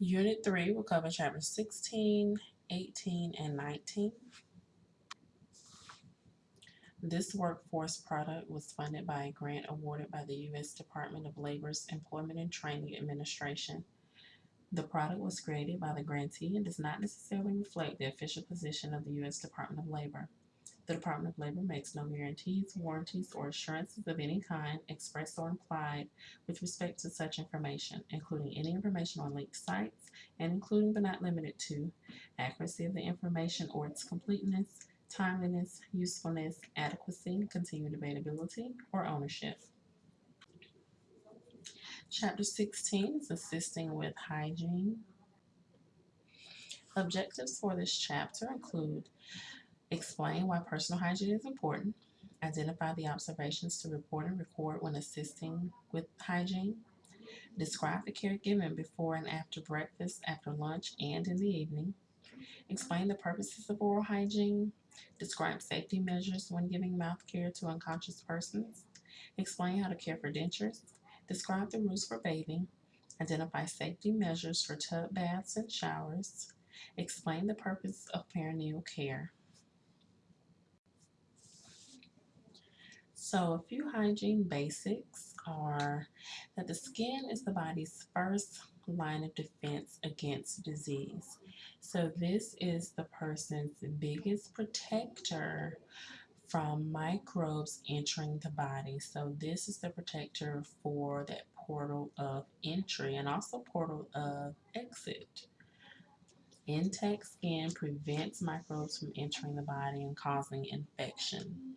Unit 3 will cover chapters 16, 18, and 19. This workforce product was funded by a grant awarded by the U.S. Department of Labor's Employment and Training Administration. The product was created by the grantee and does not necessarily reflect the official position of the U.S. Department of Labor. The Department of Labor makes no guarantees, warranties, or assurances of any kind, expressed or implied, with respect to such information, including any information on linked sites, and including but not limited to accuracy of the information or its completeness, timeliness, usefulness, adequacy, continued availability, or ownership. Chapter 16 is assisting with hygiene. Objectives for this chapter include explain why personal hygiene is important, identify the observations to report and record when assisting with hygiene, describe the care given before and after breakfast, after lunch, and in the evening, explain the purposes of oral hygiene, describe safety measures when giving mouth care to unconscious persons, explain how to care for dentures, describe the rules for bathing, identify safety measures for tub baths and showers, explain the purpose of perineal care. So, a few hygiene basics are that the skin is the body's first line of defense against disease. So, this is the person's biggest protector from microbes entering the body. So, this is the protector for that portal of entry and also portal of exit. Intact skin prevents microbes from entering the body and causing infection.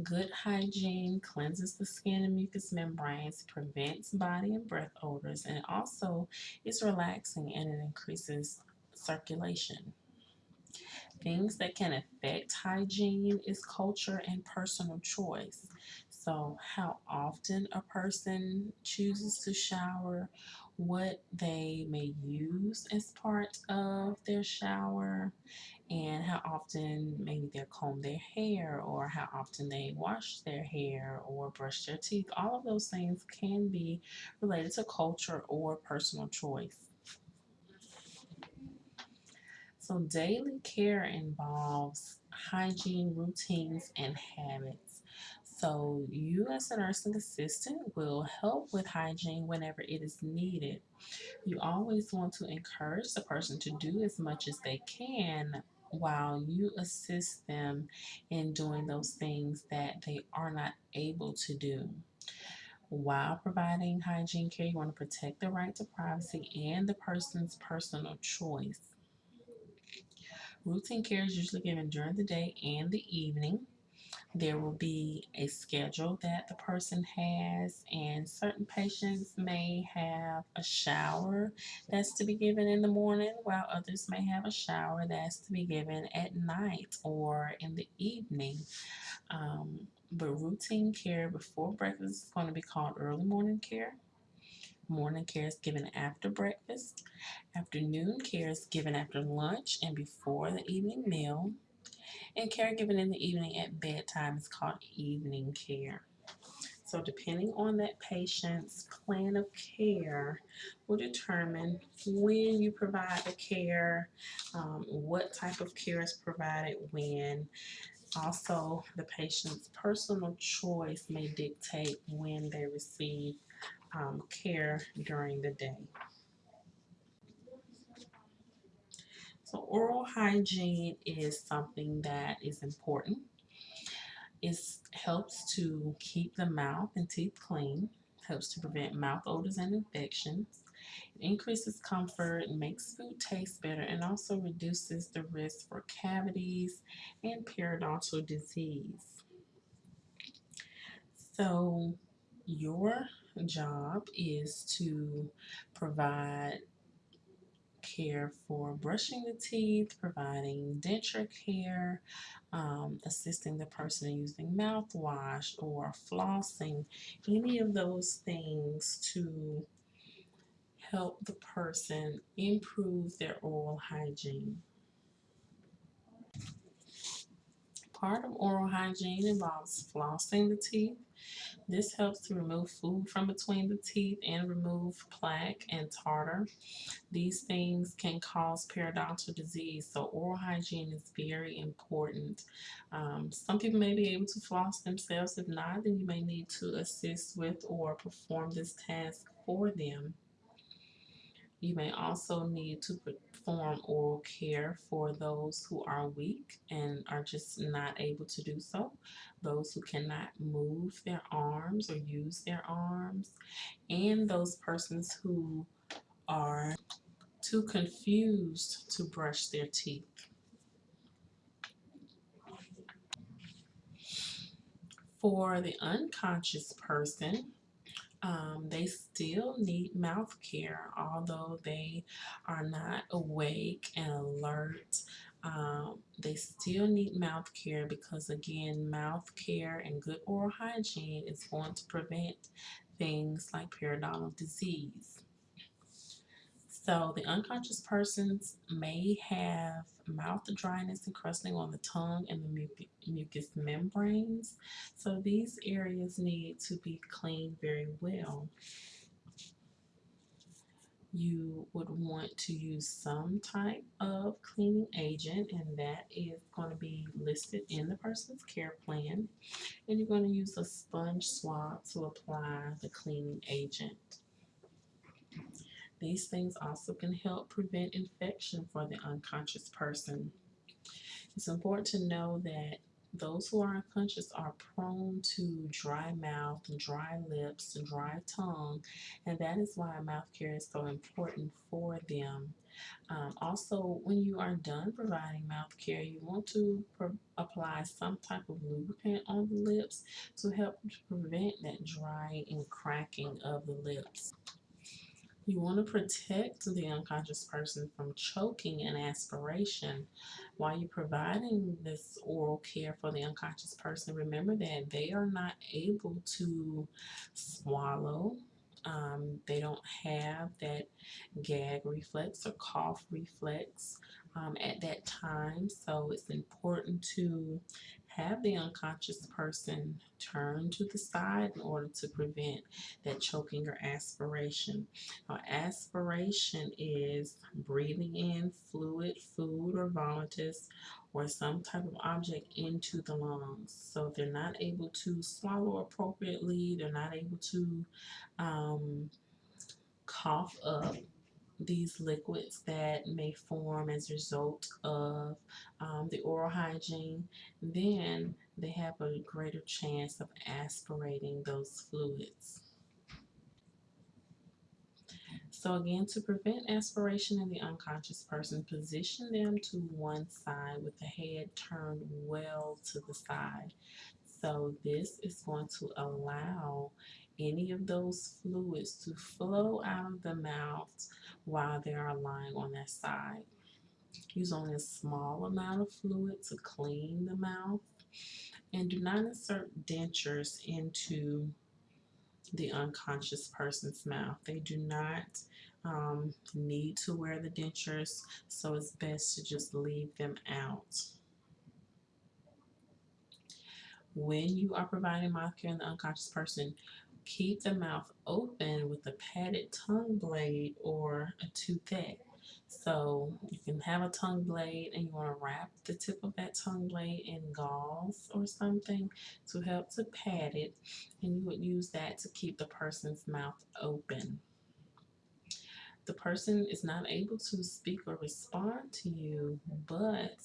Good hygiene cleanses the skin and mucous membranes, prevents body and breath odors, and also is relaxing and it increases circulation. Things that can affect hygiene is culture and personal choice. So, how often a person chooses to shower, what they may use as part of their shower, and how often maybe they comb their hair or how often they wash their hair or brush their teeth. All of those things can be related to culture or personal choice. So, daily care involves hygiene routines and habits. So, you as a nursing assistant will help with hygiene whenever it is needed. You always want to encourage the person to do as much as they can while you assist them in doing those things that they are not able to do. While providing hygiene care, you want to protect the right to privacy and the person's personal choice. Routine care is usually given during the day and the evening. There will be a schedule that the person has, and certain patients may have a shower that's to be given in the morning, while others may have a shower that's to be given at night or in the evening. Um, but routine care before breakfast is going to be called early morning care. Morning care is given after breakfast. Afternoon care is given after lunch and before the evening meal. And care given in the evening at bedtime is called evening care. So, depending on that patient's plan of care, will determine when you provide the care, um, what type of care is provided when. Also, the patient's personal choice may dictate when they receive um, care during the day. So, oral hygiene is something that is important. It helps to keep the mouth and teeth clean, helps to prevent mouth odors and infections, it increases comfort, makes food taste better, and also reduces the risk for cavities and periodontal disease. So, your job is to provide care for brushing the teeth, providing denture care, um, assisting the person in using mouthwash or flossing, any of those things to help the person improve their oral hygiene. Part of oral hygiene involves flossing the teeth. This helps to remove food from between the teeth and remove plaque and tartar. These things can cause periodontal disease, so oral hygiene is very important. Um, some people may be able to floss themselves. If not, then you may need to assist with or perform this task for them. You may also need to perform oral care for those who are weak and are just not able to do so, those who cannot move their arms or use their arms, and those persons who are too confused to brush their teeth. For the unconscious person, um, they still need mouth care, although they are not awake and alert. Um, they still need mouth care because, again, mouth care and good oral hygiene is going to prevent things like periodontal disease. So the unconscious persons may have mouth dryness and crusting on the tongue and the muc- mucous membranes. So these areas need to be cleaned very well. You would want to use some type of cleaning agent, and that is going to be listed in the person's care plan. And you're going to use a sponge swab to apply the cleaning agent. These things also can help prevent infection for the unconscious person. It's important to know that those who are unconscious are prone to dry mouth, dry lips, and dry tongue, and that is why mouth care is so important for them. Um, also, when you are done providing mouth care, you want to apply some type of lubricant on the lips to help prevent that dry and cracking of the lips. You want to protect the unconscious person from choking and aspiration. While you're providing this oral care for the unconscious person, remember that they are not able to swallow. Um, they don't have that gag reflex or cough reflex um, at that time. So it's important to have the unconscious person turn to the side in order to prevent that choking or aspiration. Now, aspiration is breathing in fluid, food, or vomitus or some type of object into the lungs. So if they're not able to swallow appropriately, they're not able to um, cough up these liquids that may form as a result of um, the oral hygiene, then they have a greater chance of aspirating those fluids. So again, to prevent aspiration in the unconscious person, position them to one side with the head turned well to the side. So this is going to allow any of those fluids to flow out of the mouth while they are lying on their side. Use only a small amount of fluid to clean the mouth and do not insert dentures into the unconscious person's mouth. They do not um, need to wear the dentures, so it's best to just leave them out. When you are providing mouth care in the unconscious person, keep the mouth open with a padded tongue blade or a Toothette. So you can have a tongue blade and you want to wrap the tip of that tongue blade in gauze or something to help to pad it and you would use that to keep the person's mouth open. The person is not able to speak or respond to you, but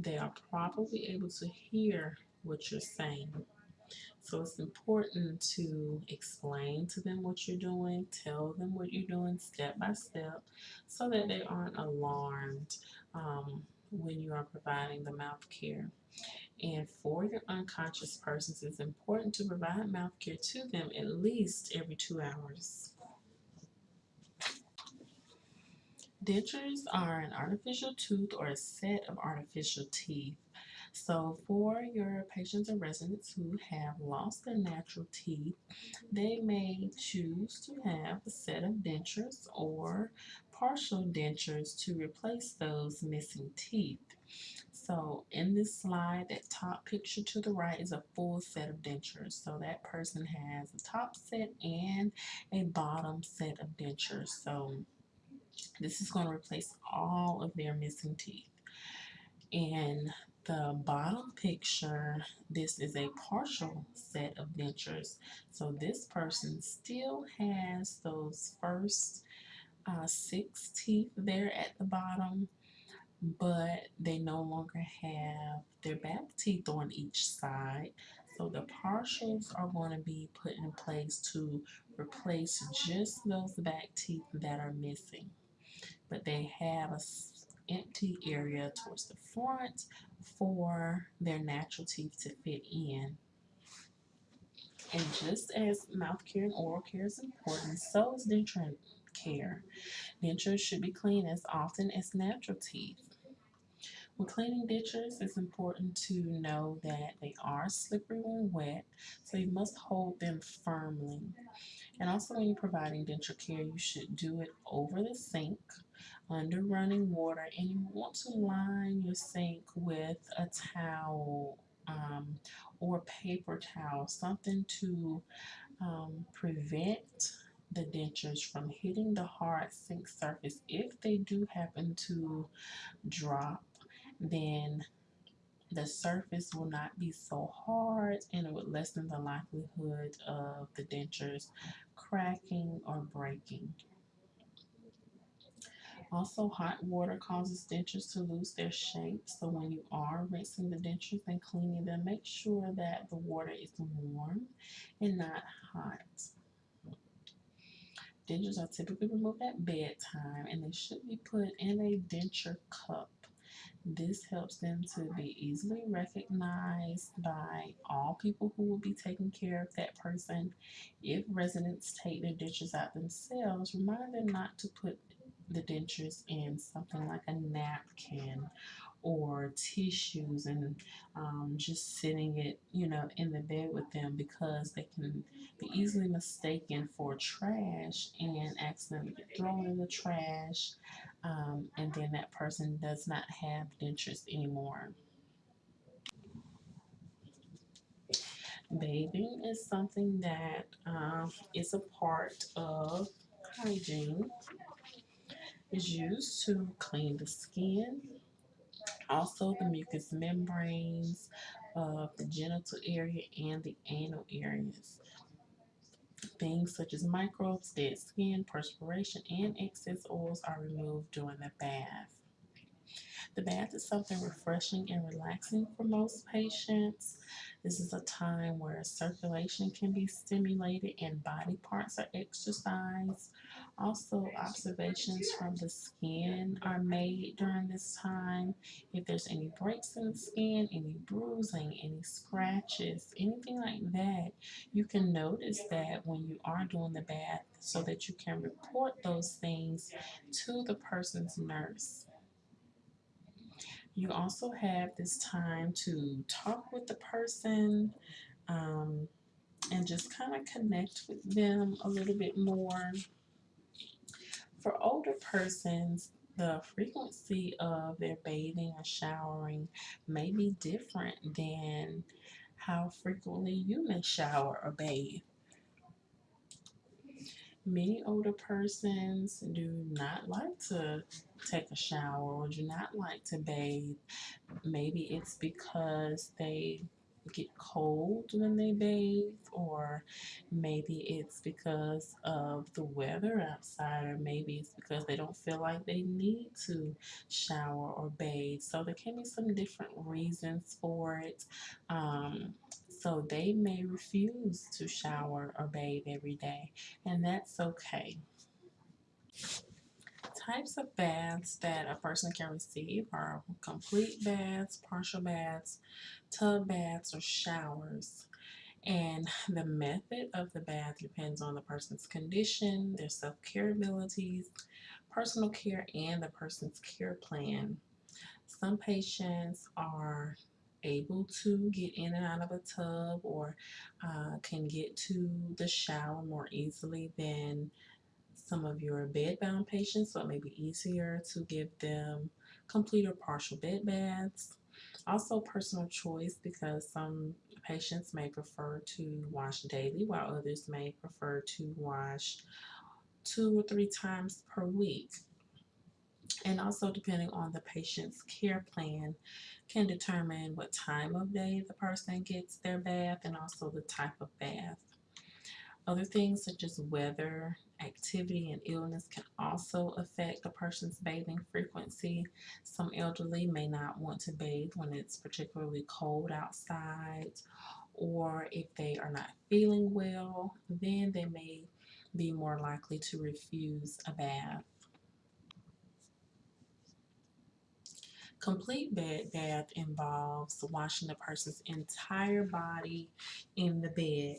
they are probably able to hear what you're saying. So it's important to explain to them what you're doing, tell them what you're doing step by step so that they aren't alarmed um, when you are providing the mouth care. And for your unconscious persons, it's important to provide mouth care to them at least every two hours. Dentures are an artificial tooth or a set of artificial teeth so for your patients or residents who have lost their natural teeth, they may choose to have a set of dentures or partial dentures to replace those missing teeth. So in this slide, that top picture to the right is a full set of dentures. So that person has a top set and a bottom set of dentures. So this is going to replace all of their missing teeth. In the bottom picture, this is a partial set of dentures. So this person still has those first uh, six teeth there at the bottom, but they no longer have their back teeth on each side. So the partials are going to be put in place to replace just those back teeth that are missing. But they have a empty area towards the front for their natural teeth to fit in. And just as mouth care and oral care is important, so is denture care. Dentures should be cleaned as often as natural teeth. When cleaning dentures, it's important to know that they are slippery when wet, so you must hold them firmly. And also when you're providing denture care, you should do it over the sink, under running water, and you want to line your sink with a towel um, or paper towel, something to um, prevent the dentures from hitting the hard sink surface. If they do happen to drop, then the surface will not be so hard and it would lessen the likelihood of the dentures cracking or breaking. Also, hot water causes dentures to lose their shape. So when you are rinsing the dentures and cleaning them, make sure that the water is warm and not hot. Dentures are typically removed at bedtime and they should be put in a denture cup. This helps them to be easily recognized by all people who will be taking care of that person. If residents take their dentures out themselves, remind them not to put the dentures in something like a napkin or tissues and um, just sitting it, you know, in the bed with them because they can be easily mistaken for trash and accidentally thrown in the trash. Um, and then that person does not have dentures anymore. Bathing is something that um, is a part of hygiene. Is used to clean the skin, also the mucous membranes of the genital area and the anal areas. Things such as microbes, dead skin, perspiration, and excess oils are removed during the bath. The bath is something refreshing and relaxing for most patients. This is a time where circulation can be stimulated and body parts are exercised. Also, observations from the skin are made during this time. If there's any breaks in the skin, any bruising, any scratches, anything like that, you can notice that when you are doing the bath so that you can report those things to the person's nurse. You also have this time to talk with the person um, and just kind of connect with them a little bit more. For older persons, the frequency of their bathing or showering may be different than how frequently you may shower or bathe. Many older persons do not like to take a shower or do not like to bathe. Maybe it's because they get cold when they bathe, or maybe it's because of the weather outside, or maybe it's because they don't feel like they need to shower or bathe. So there can be some different reasons for it. Um, so they may refuse to shower or bathe every day, and that's okay. Types of baths that a person can receive are complete baths, partial baths, tub baths, or showers. And the method of the bath depends on the person's condition, their self-care abilities, personal care, and the person's care plan. Some patients are able to get in and out of a tub or uh, can get to the shower more easily than some of your bedbound patients, so it may be easier to give them complete or partial bed baths. Also, personal choice because some patients may prefer to wash daily, while others may prefer to wash two or three times per week. And also, depending on the patient's care plan, can determine what time of day the person gets their bath and also the type of bath. Other things such as weather, activity, and illness can also affect a person's bathing frequency. Some elderly may not want to bathe when it's particularly cold outside, or if they are not feeling well, then they may be more likely to refuse a bath. Complete bed bath involves washing the person's entire body in the bed.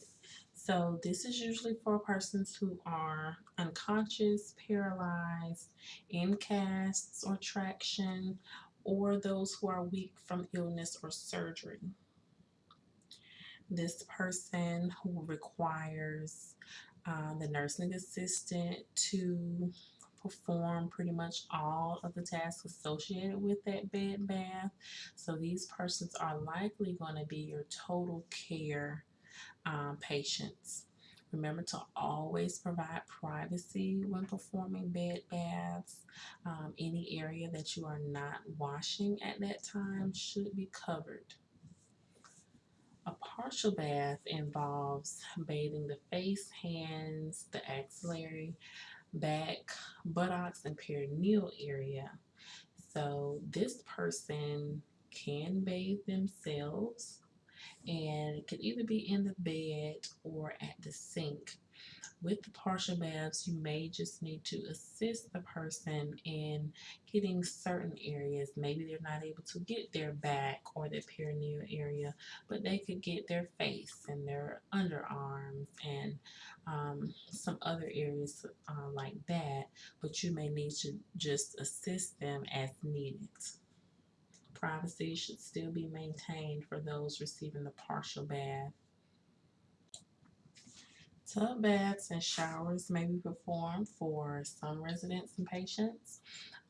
So this is usually for persons who are unconscious, paralyzed, in casts or traction, or those who are weak from illness or surgery. This person who requires uh, the nursing assistant to perform pretty much all of the tasks associated with that bed bath. So these persons are likely going to be your total care um, patients. Remember to always provide privacy when performing bed baths. Um, any area that you are not washing at that time should be covered. A partial bath involves bathing the face, hands, the axillary, back, buttocks, and perineal area. So this person can bathe themselves and it could either be in the bed or at the sink. With the partial baths, you may just need to assist the person in getting certain areas. Maybe they're not able to get their back or their perineal area, but they could get their face and their underarms and um, some other areas uh, like that. But you may need to just assist them as needed. Privacy should still be maintained for those receiving the partial bath. Tub baths and showers may be performed for some residents and patients.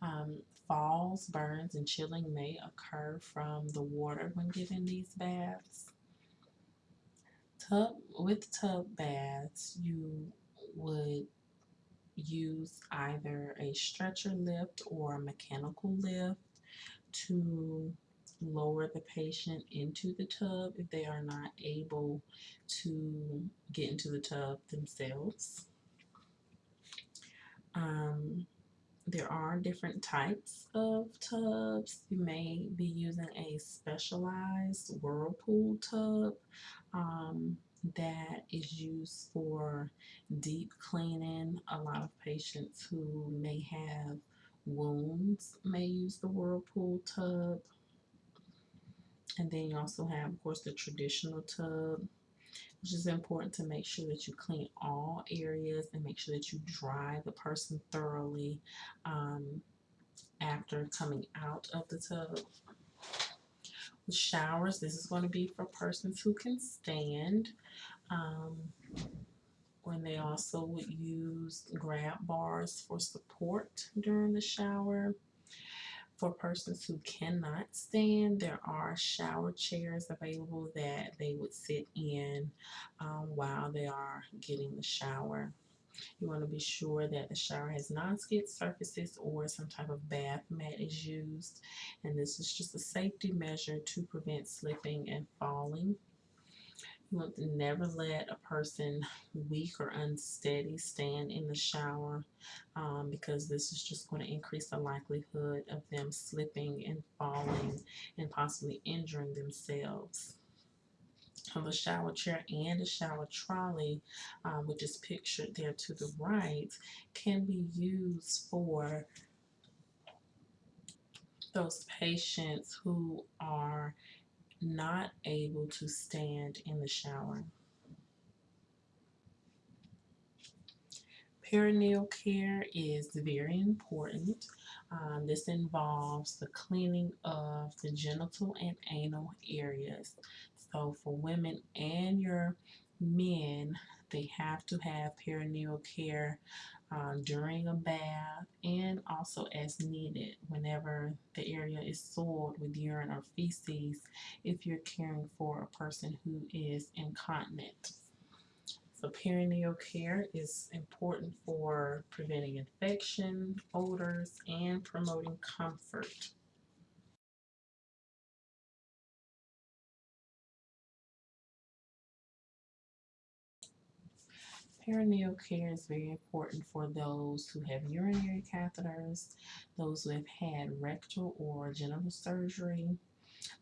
Um, falls, burns, and chilling may occur from the water when giving these baths. Tub with tub baths, you would use either a stretcher lift or a mechanical lift to lower the patient into the tub if they are not able to get into the tub themselves. Um, there are different types of tubs. You may be using a specialized whirlpool tub um, that is used for deep cleaning. A lot of patients who may have wounds may use the whirlpool tub. And then you also have, of course, the traditional tub, which is important to make sure that you clean all areas and make sure that you dry the person thoroughly um, after coming out of the tub. With showers, this is going to be for persons who can stand. Um, when they also would use grab bars for support during the shower. For persons who cannot stand, there are shower chairs available that they would sit in um, while they are getting the shower. You want to be sure that the shower has non-skid surfaces or some type of bath mat is used. And this is just a safety measure to prevent slipping and falling. To never let a person weak or unsteady stand in the shower um, because this is just going to increase the likelihood of them slipping and falling and possibly injuring themselves. So the shower chair and the shower trolley, um, which is pictured there to the right, can be used for those patients who are not able to stand in the shower. Perineal care is very important. Um, this involves the cleaning of the genital and anal areas. So for women and your men, they have to have perineal care uh, during a bath and also as needed whenever the area is soiled with urine or feces if you're caring for a person who is incontinent. So perineal care is important for preventing infection, odors, and promoting comfort. Perineal care is very important for those who have urinary catheters, those who have had rectal or genital surgery,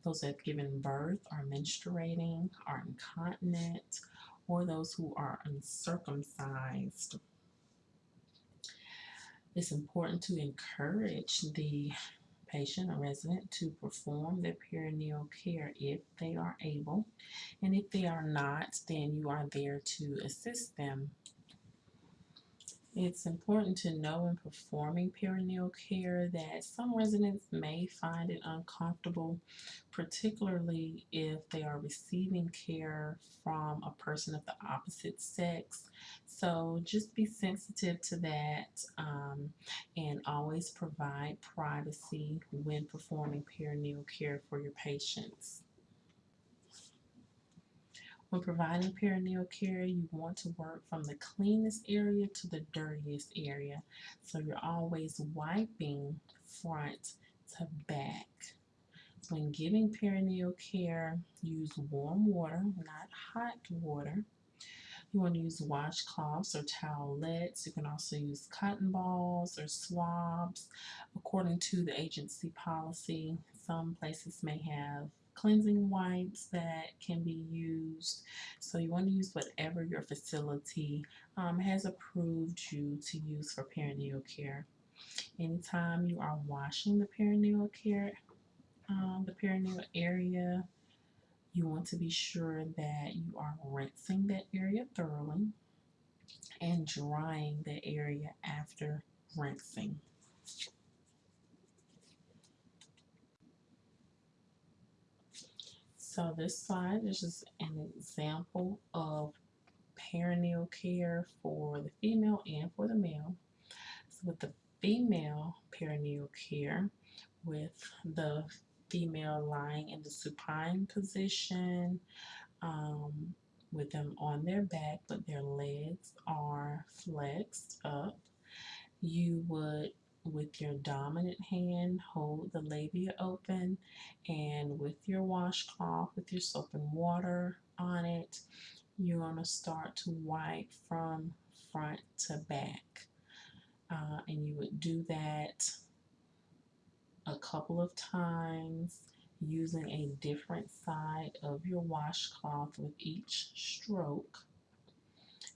those who have given birth, are menstruating, are incontinent, or those who are uncircumcised. It's important to encourage the patient or resident to perform their perineal care if they are able. And if they are not, then you are there to assist them. It's important to know in performing perineal care that some residents may find it uncomfortable, particularly if they are receiving care from a person of the opposite sex. So just be sensitive to that um, and always provide privacy when performing perineal care for your patients. When providing perineal care, you want to work from the cleanest area to the dirtiest area. So you're always wiping front to back. When giving perineal care, use warm water, not hot water. You want to use washcloths or towelettes. You can also use cotton balls or swabs. According to the agency policy, some places may have cleansing wipes that can be used. So you want to use whatever your facility um, has approved you to use for perineal care. Anytime you are washing the perineal care, um, the perineal area, you want to be sure that you are rinsing that area thoroughly and drying the area after rinsing. So this slide is just an example of perineal care for the female and for the male. So with the female perineal care, with the female lying in the supine position, um, with them on their back, but their legs are flexed up, you would with your dominant hand, hold the labia open, and with your washcloth, with your soap and water on it, you're going to start to wipe from front to back. Uh, and you would do that a couple of times using a different side of your washcloth with each stroke.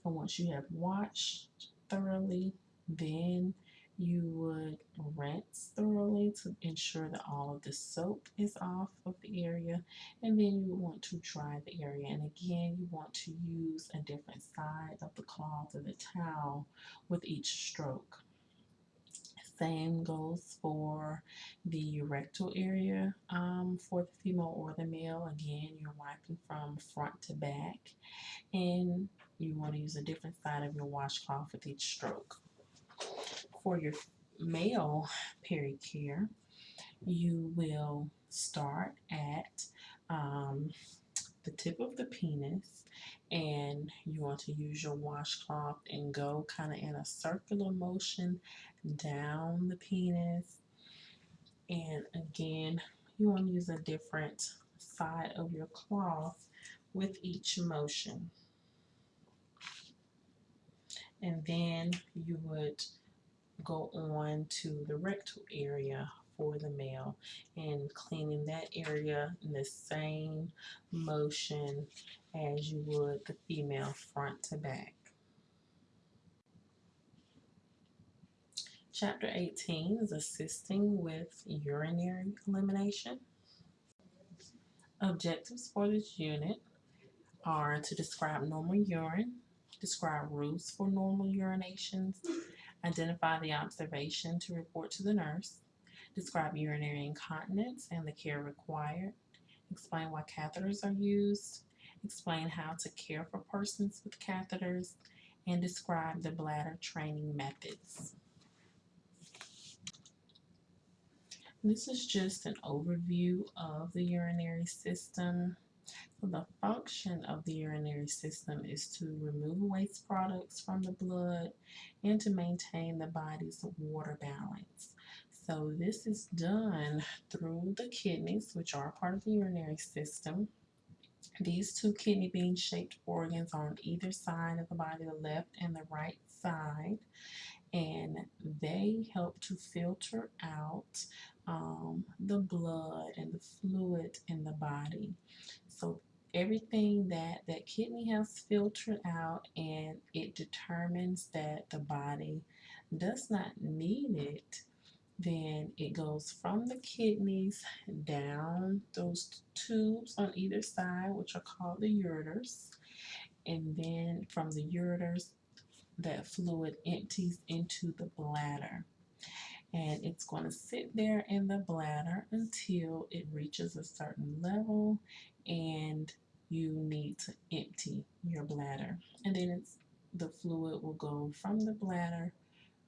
And once you have washed thoroughly, then you would rinse thoroughly to ensure that all of the soap is off of the area and then you want to dry the area. And again you want to use a different side of the cloth or the towel with each stroke. Same goes for the rectal area um, for the female or the male. Again you're wiping from front to back and you want to use a different side of your washcloth with each stroke for your male pericare, you will start at um, the tip of the penis and you want to use your washcloth and go kind of in a circular motion down the penis. And again, you want to use a different side of your cloth with each motion. And then you would go on to the rectal area for the male and cleaning that area in the same motion as you would the female front to back. Chapter 18 is assisting with urinary elimination. Objectives for this unit are to describe normal urine, describe rules for normal urinations, Identify the observation to report to the nurse. Describe urinary incontinence and the care required. Explain why catheters are used. Explain how to care for persons with catheters. And describe the bladder training methods. This is just an overview of the urinary system. The function of the urinary system is to remove waste products from the blood and to maintain the body's water balance. So this is done through the kidneys, which are part of the urinary system. These two kidney bean shaped organs on either side of the body, the left and the right side, and they help to filter out um, the blood and the fluid in the body. So everything that that kidney has filtered out and it determines that the body does not need it then it goes from the kidneys down those tubes on either side which are called the ureters and then from the ureters that fluid empties into the bladder. And it's going to sit there in the bladder until it reaches a certain level and you need to empty your bladder and then the fluid will go from the bladder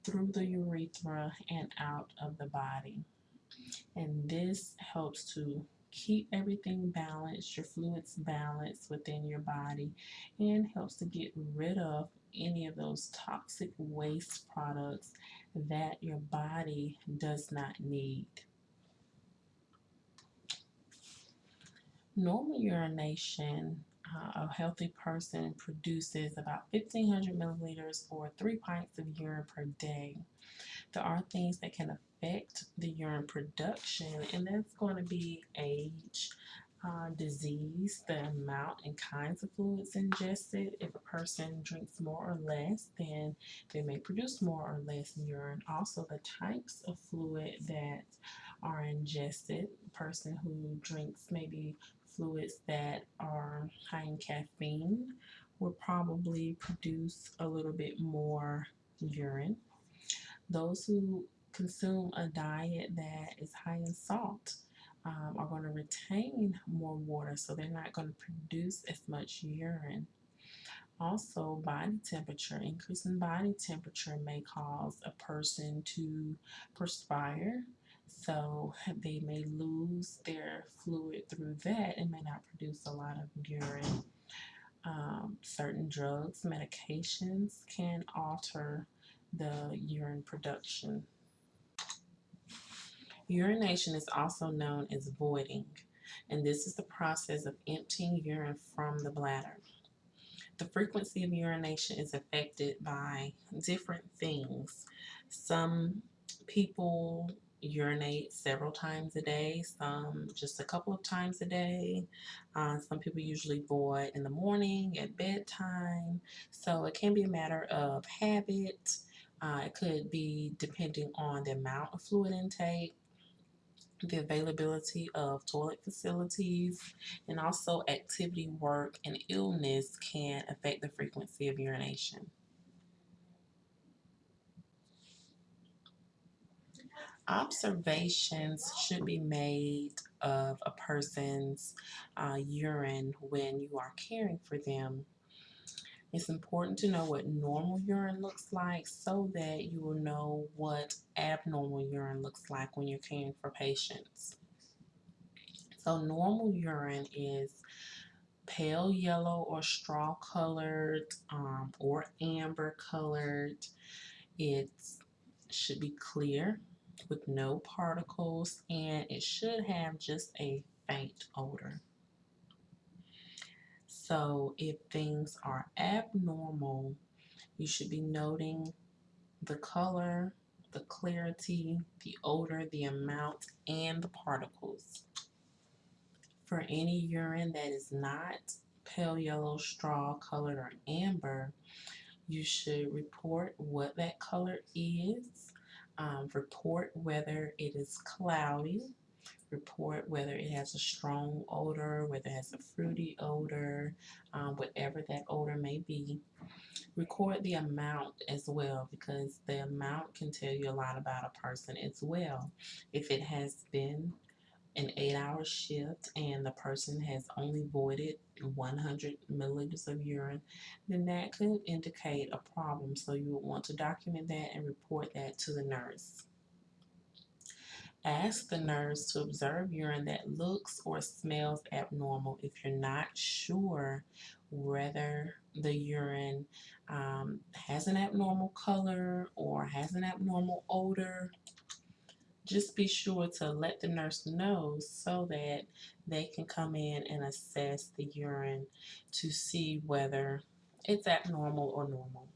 through the urethra and out of the body and this helps to keep everything balanced your fluids balanced within your body and helps to get rid of any of those toxic waste products that your body does not need. Normal urination, uh, a healthy person produces about 1500 milliliters or three pints of urine per day. There are things that can affect the urine production, and that's going to be age, uh, disease, the amount and kinds of fluids ingested. If a person drinks more or less, then they may produce more or less urine. Also, the types of fluid that are ingested. A person who drinks maybe fluids that are high in caffeine will probably produce a little bit more urine. Those who consume a diet that is high in salt um, are going to retain more water, so they're not going to produce as much urine. Also, body temperature, increasing body temperature may cause a person to perspire. So they may lose their fluid through that and may not produce a lot of urine. Um, certain drugs, medications can alter the urine production Urination is also known as voiding, and this is the process of emptying urine from the bladder. The frequency of urination is affected by different things. Some people urinate several times a day, some just a couple of times a day. Uh, some people usually void in the morning, at bedtime. So it can be a matter of habit. Uh, it could be depending on the amount of fluid intake the availability of toilet facilities, and also activity, work, and illness can affect the frequency of urination. Observations should be made of a person's uh, urine when you are caring for them it's important to know what normal urine looks like so that you will know what abnormal urine looks like when you're caring for patients. So normal urine is pale yellow or straw colored um, or amber colored. It should be clear with no particles and it should have just a faint odor. So if things are abnormal, you should be noting the color, the clarity, the odor, the amount, and the particles. For any urine that is not pale yellow, straw colored, or amber, you should report what that color is, um, report whether it is cloudy, report whether it has a strong odor, whether it has a fruity odor, um, whatever that odor may be. Record the amount as well because the amount can tell you a lot about a person as well. If it has been an eight hour shift and the person has only voided 100 milliliters of urine, then that could indicate a problem. So you would want to document that and report that to the nurse. Ask the nurse to observe urine that looks or smells abnormal if you're not sure whether the urine um, has an abnormal color or has an abnormal odor. Just be sure to let the nurse know so that they can come in and assess the urine to see whether it's abnormal or normal.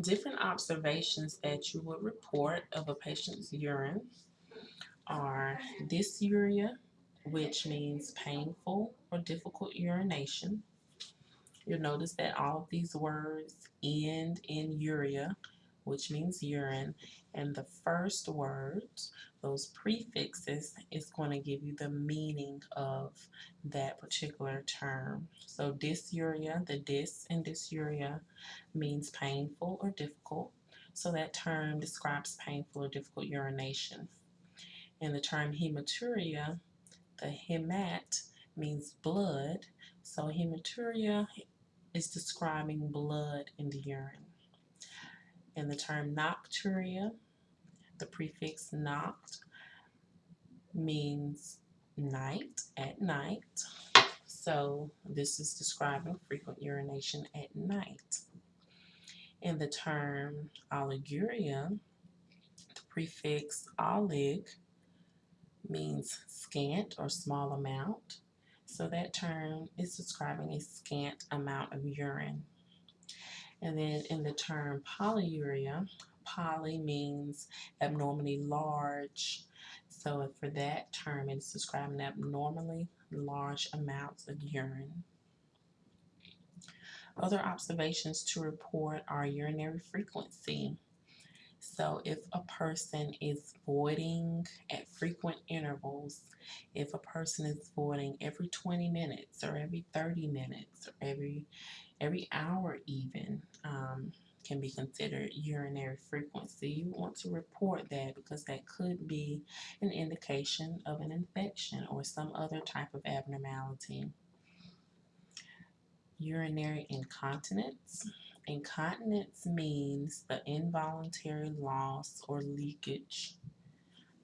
Different observations that you would report of a patient's urine are dysuria, which means painful or difficult urination. You'll notice that all of these words end in uria, which means urine, and the first words, those prefixes, is going to give you the meaning of that particular term. So dysuria, the dys in dysuria means painful or difficult. So that term describes painful or difficult urination. And the term hematuria, the hemat means blood. So hematuria is describing blood in the urine. And the term nocturia, the prefix noct, means night, at night. So this is describing frequent urination at night. In the term oliguria, the prefix olig means scant or small amount. So that term is describing a scant amount of urine. And then in the term polyuria, poly means abnormally large. So for that term, it's describing abnormally large amounts of urine. Other observations to report are urinary frequency. So if a person is voiding at frequent intervals, if a person is voiding every 20 minutes or every 30 minutes or every every hour even, um, can be considered urinary frequency. You want to report that because that could be an indication of an infection or some other type of abnormality. Urinary incontinence. Incontinence means the involuntary loss or leakage,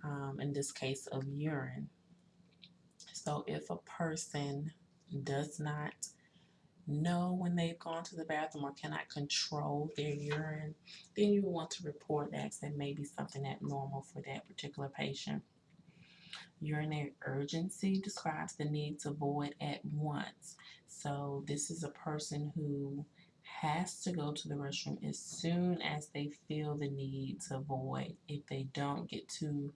um, in this case of urine. So if a person does not know when they've gone to the bathroom or cannot control their urine, then you want to report that because that may be something abnormal for that particular patient. Urinary urgency describes the need to void at once. So this is a person who has to go to the restroom as soon as they feel the need to void. If they don't get to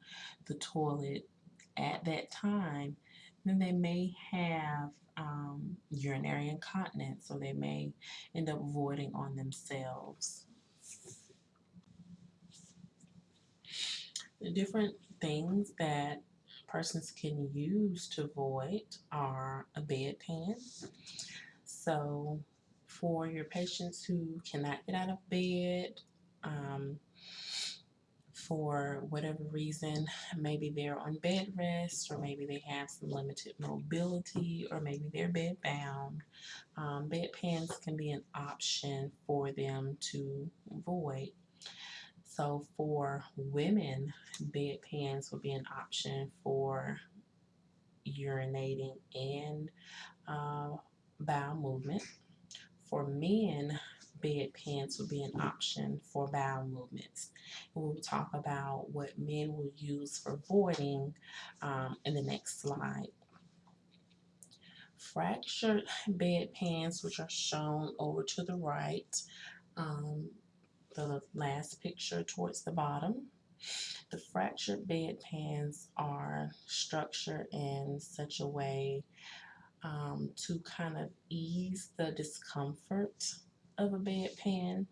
the toilet at that time, then they may have um, urinary incontinence, so they may end up voiding on themselves. The different things that persons can use to void are a bedpan. So for your patients who cannot get out of bed, um, for whatever reason, maybe they're on bed rest, or maybe they have some limited mobility, or maybe they're bed bound. Um, bedpans can be an option for them to void. So for women, bed pans would be an option for urinating and uh, bowel movement. For men, bedpans would be an option for bowel movements. We'll talk about what men will use for voiding um, in the next slide. Fractured bed bedpans, which are shown over to the right, um, the last picture towards the bottom. The fractured bedpans are structured in such a way um, to kind of ease the discomfort of a bedpan.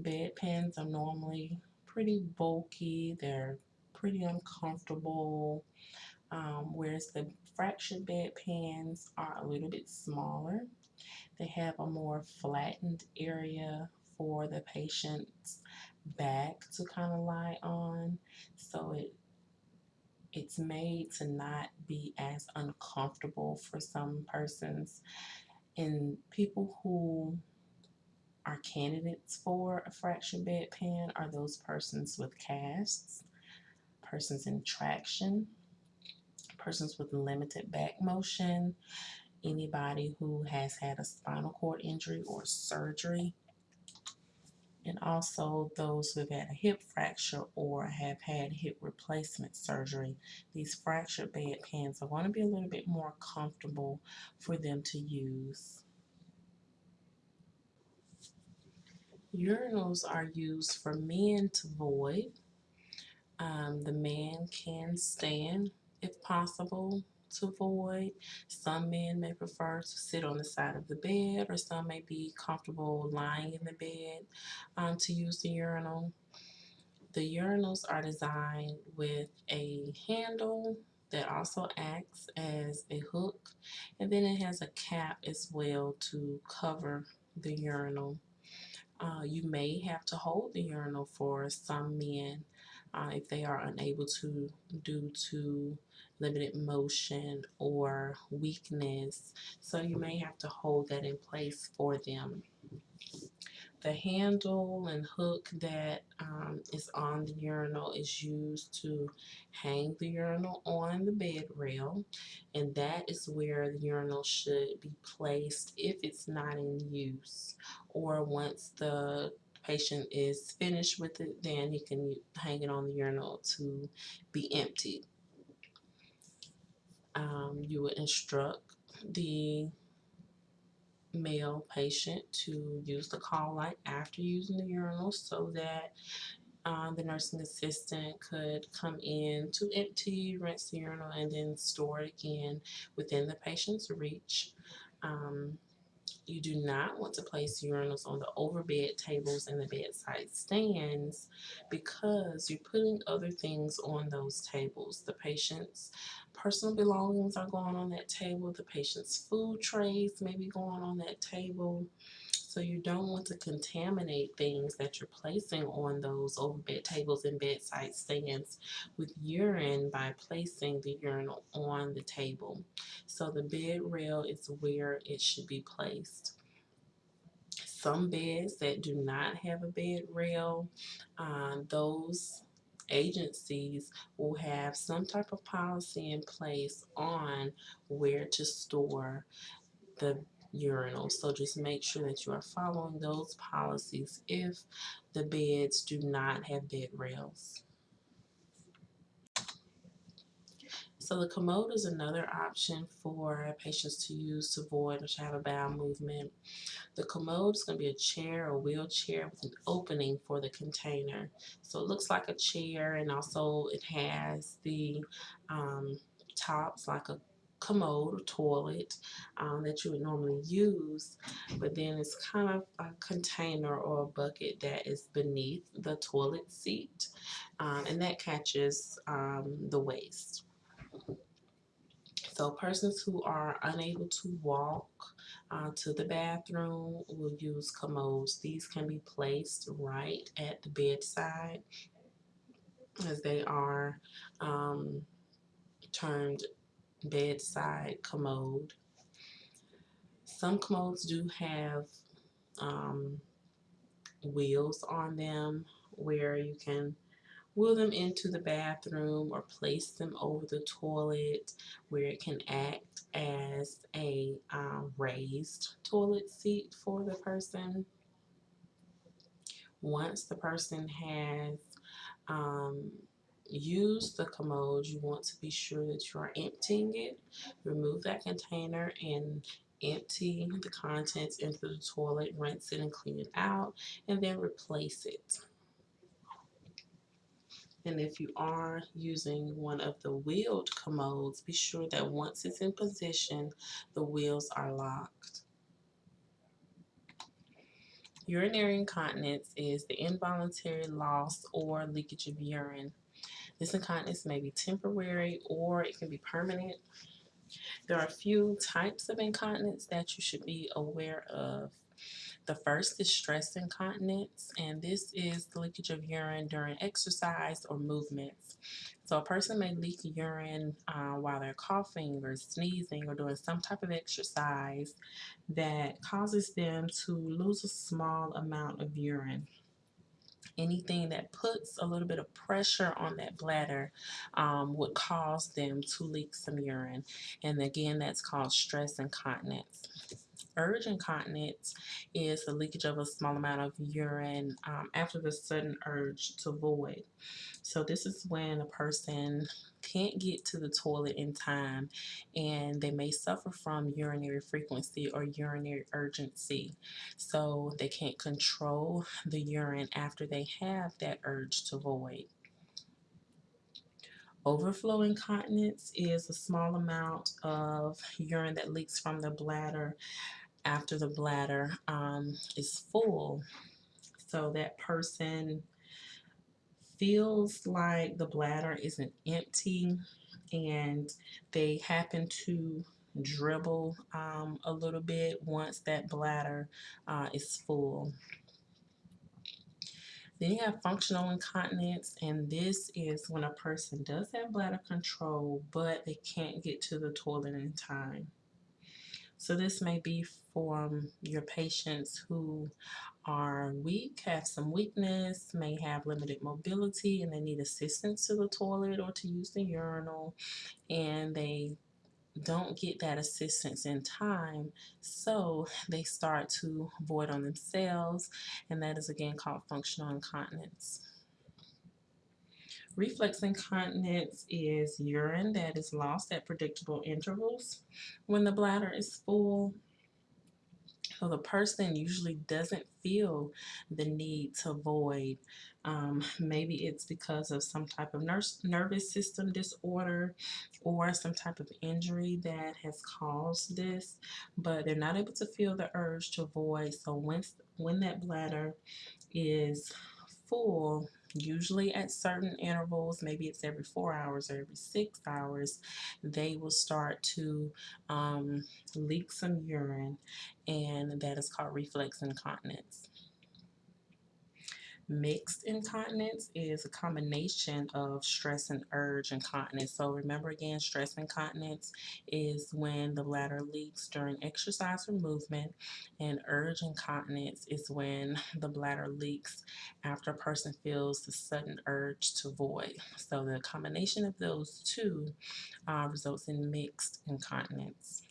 Bedpans are normally pretty bulky, they're pretty uncomfortable, um, whereas the fractured bedpans are a little bit smaller. They have a more flattened area for the patient's back to kind of lie on, so it it's made to not be as uncomfortable for some persons and people who are candidates for a fractured bedpan are those persons with casts, persons in traction, persons with limited back motion, anybody who has had a spinal cord injury or surgery, and also those who have had a hip fracture or have had hip replacement surgery. These fractured bedpans are going to be a little bit more comfortable for them to use. Urinals are used for men to void. Um, the man can stand if possible to void. Some men may prefer to sit on the side of the bed, or some may be comfortable lying in the bed um, to use the urinal. The urinals are designed with a handle that also acts as a hook, and then it has a cap as well to cover the urinal. Uh, you may have to hold the urinal for some men uh, if they are unable to due to limited motion or weakness. So you may have to hold that in place for them. The handle and hook that um, is on the urinal is used to hang the urinal on the bed rail, and that is where the urinal should be placed if it's not in use, or once the patient is finished with it, then you can hang it on the urinal to be emptied. Um, you would instruct the male patient to use the call light after using the urinal so that uh, the nursing assistant could come in to empty, rinse the urinal, and then store it again within the patient's reach. Um, you do not want to place urinals on the overbed tables and the bedside stands because you're putting other things on those tables. The patient's personal belongings are going on that table. The patient's food trays may be going on that table. So you don't want to contaminate things that you're placing on those overbed tables and bedside stands with urine by placing the urine on the table. So the bed rail is where it should be placed. Some beds that do not have a bed rail, um, those agencies will have some type of policy in place on where to store the urinal. So just make sure that you are following those policies if the beds do not have bed rails. So the commode is another option for patients to use to void or to have a bowel movement. The commode is going to be a chair or wheelchair with an opening for the container. So it looks like a chair and also it has the um, tops like a commode or toilet um, that you would normally use, but then it's kind of a container or a bucket that is beneath the toilet seat, um, and that catches um, the waste. So persons who are unable to walk uh, to the bathroom will use commodes. These can be placed right at the bedside as they are um, termed bedside commode. Some commodes do have um, wheels on them where you can wheel them into the bathroom or place them over the toilet where it can act as a um, raised toilet seat for the person. Once the person has um, used the commode, you want to be sure that you are emptying it. Remove that container and empty the contents into the toilet, rinse it and clean it out, and then replace it. And if you are using one of the wheeled commodes, be sure that once it's in position, the wheels are locked. Urinary incontinence is the involuntary loss or leakage of urine. This incontinence may be temporary or it can be permanent. There are a few types of incontinence that you should be aware of. The first is stress incontinence, and this is the leakage of urine during exercise or movements. So a person may leak urine uh, while they're coughing or sneezing or doing some type of exercise that causes them to lose a small amount of urine anything that puts a little bit of pressure on that bladder um, would cause them to leak some urine. And again, that's called stress incontinence. Urge incontinence is the leakage of a small amount of urine um, after the sudden urge to void. So this is when a person can't get to the toilet in time and they may suffer from urinary frequency or urinary urgency. So they can't control the urine after they have that urge to void. Overflow incontinence is a small amount of urine that leaks from the bladder after the bladder um, is full. So that person feels like the bladder isn't empty and they happen to dribble um, a little bit once that bladder uh, is full. Then you have functional incontinence, and this is when a person does have bladder control, but they can't get to the toilet in time. So this may be for your patients who are weak, have some weakness, may have limited mobility, and they need assistance to the toilet or to use the urinal, and they don't get that assistance in time, so they start to void on themselves, and that is again called functional incontinence. Reflex incontinence is urine that is lost at predictable intervals when the bladder is full so the person usually doesn't feel the need to void. Um, maybe it's because of some type of nurse, nervous system disorder or some type of injury that has caused this, but they're not able to feel the urge to void. So once when that bladder is full, usually at certain intervals, maybe it's every four hours or every six hours, they will start to um, leak some urine, and that is called reflex incontinence. Mixed incontinence is a combination of stress and urge incontinence. So remember again, stress incontinence is when the bladder leaks during exercise or movement, and urge incontinence is when the bladder leaks after a person feels the sudden urge to void. So the combination of those two uh, results in mixed incontinence.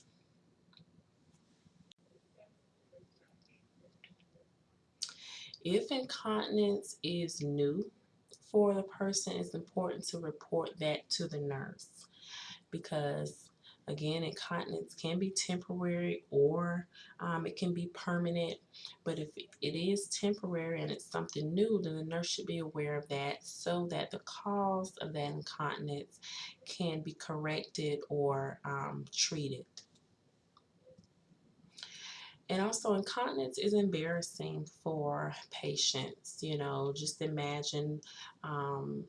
If incontinence is new for the person, it's important to report that to the nurse because again incontinence can be temporary or um, it can be permanent but if it is temporary and it's something new then the nurse should be aware of that so that the cause of that incontinence can be corrected or um, treated and also incontinence is embarrassing for patients. You know, just imagine um,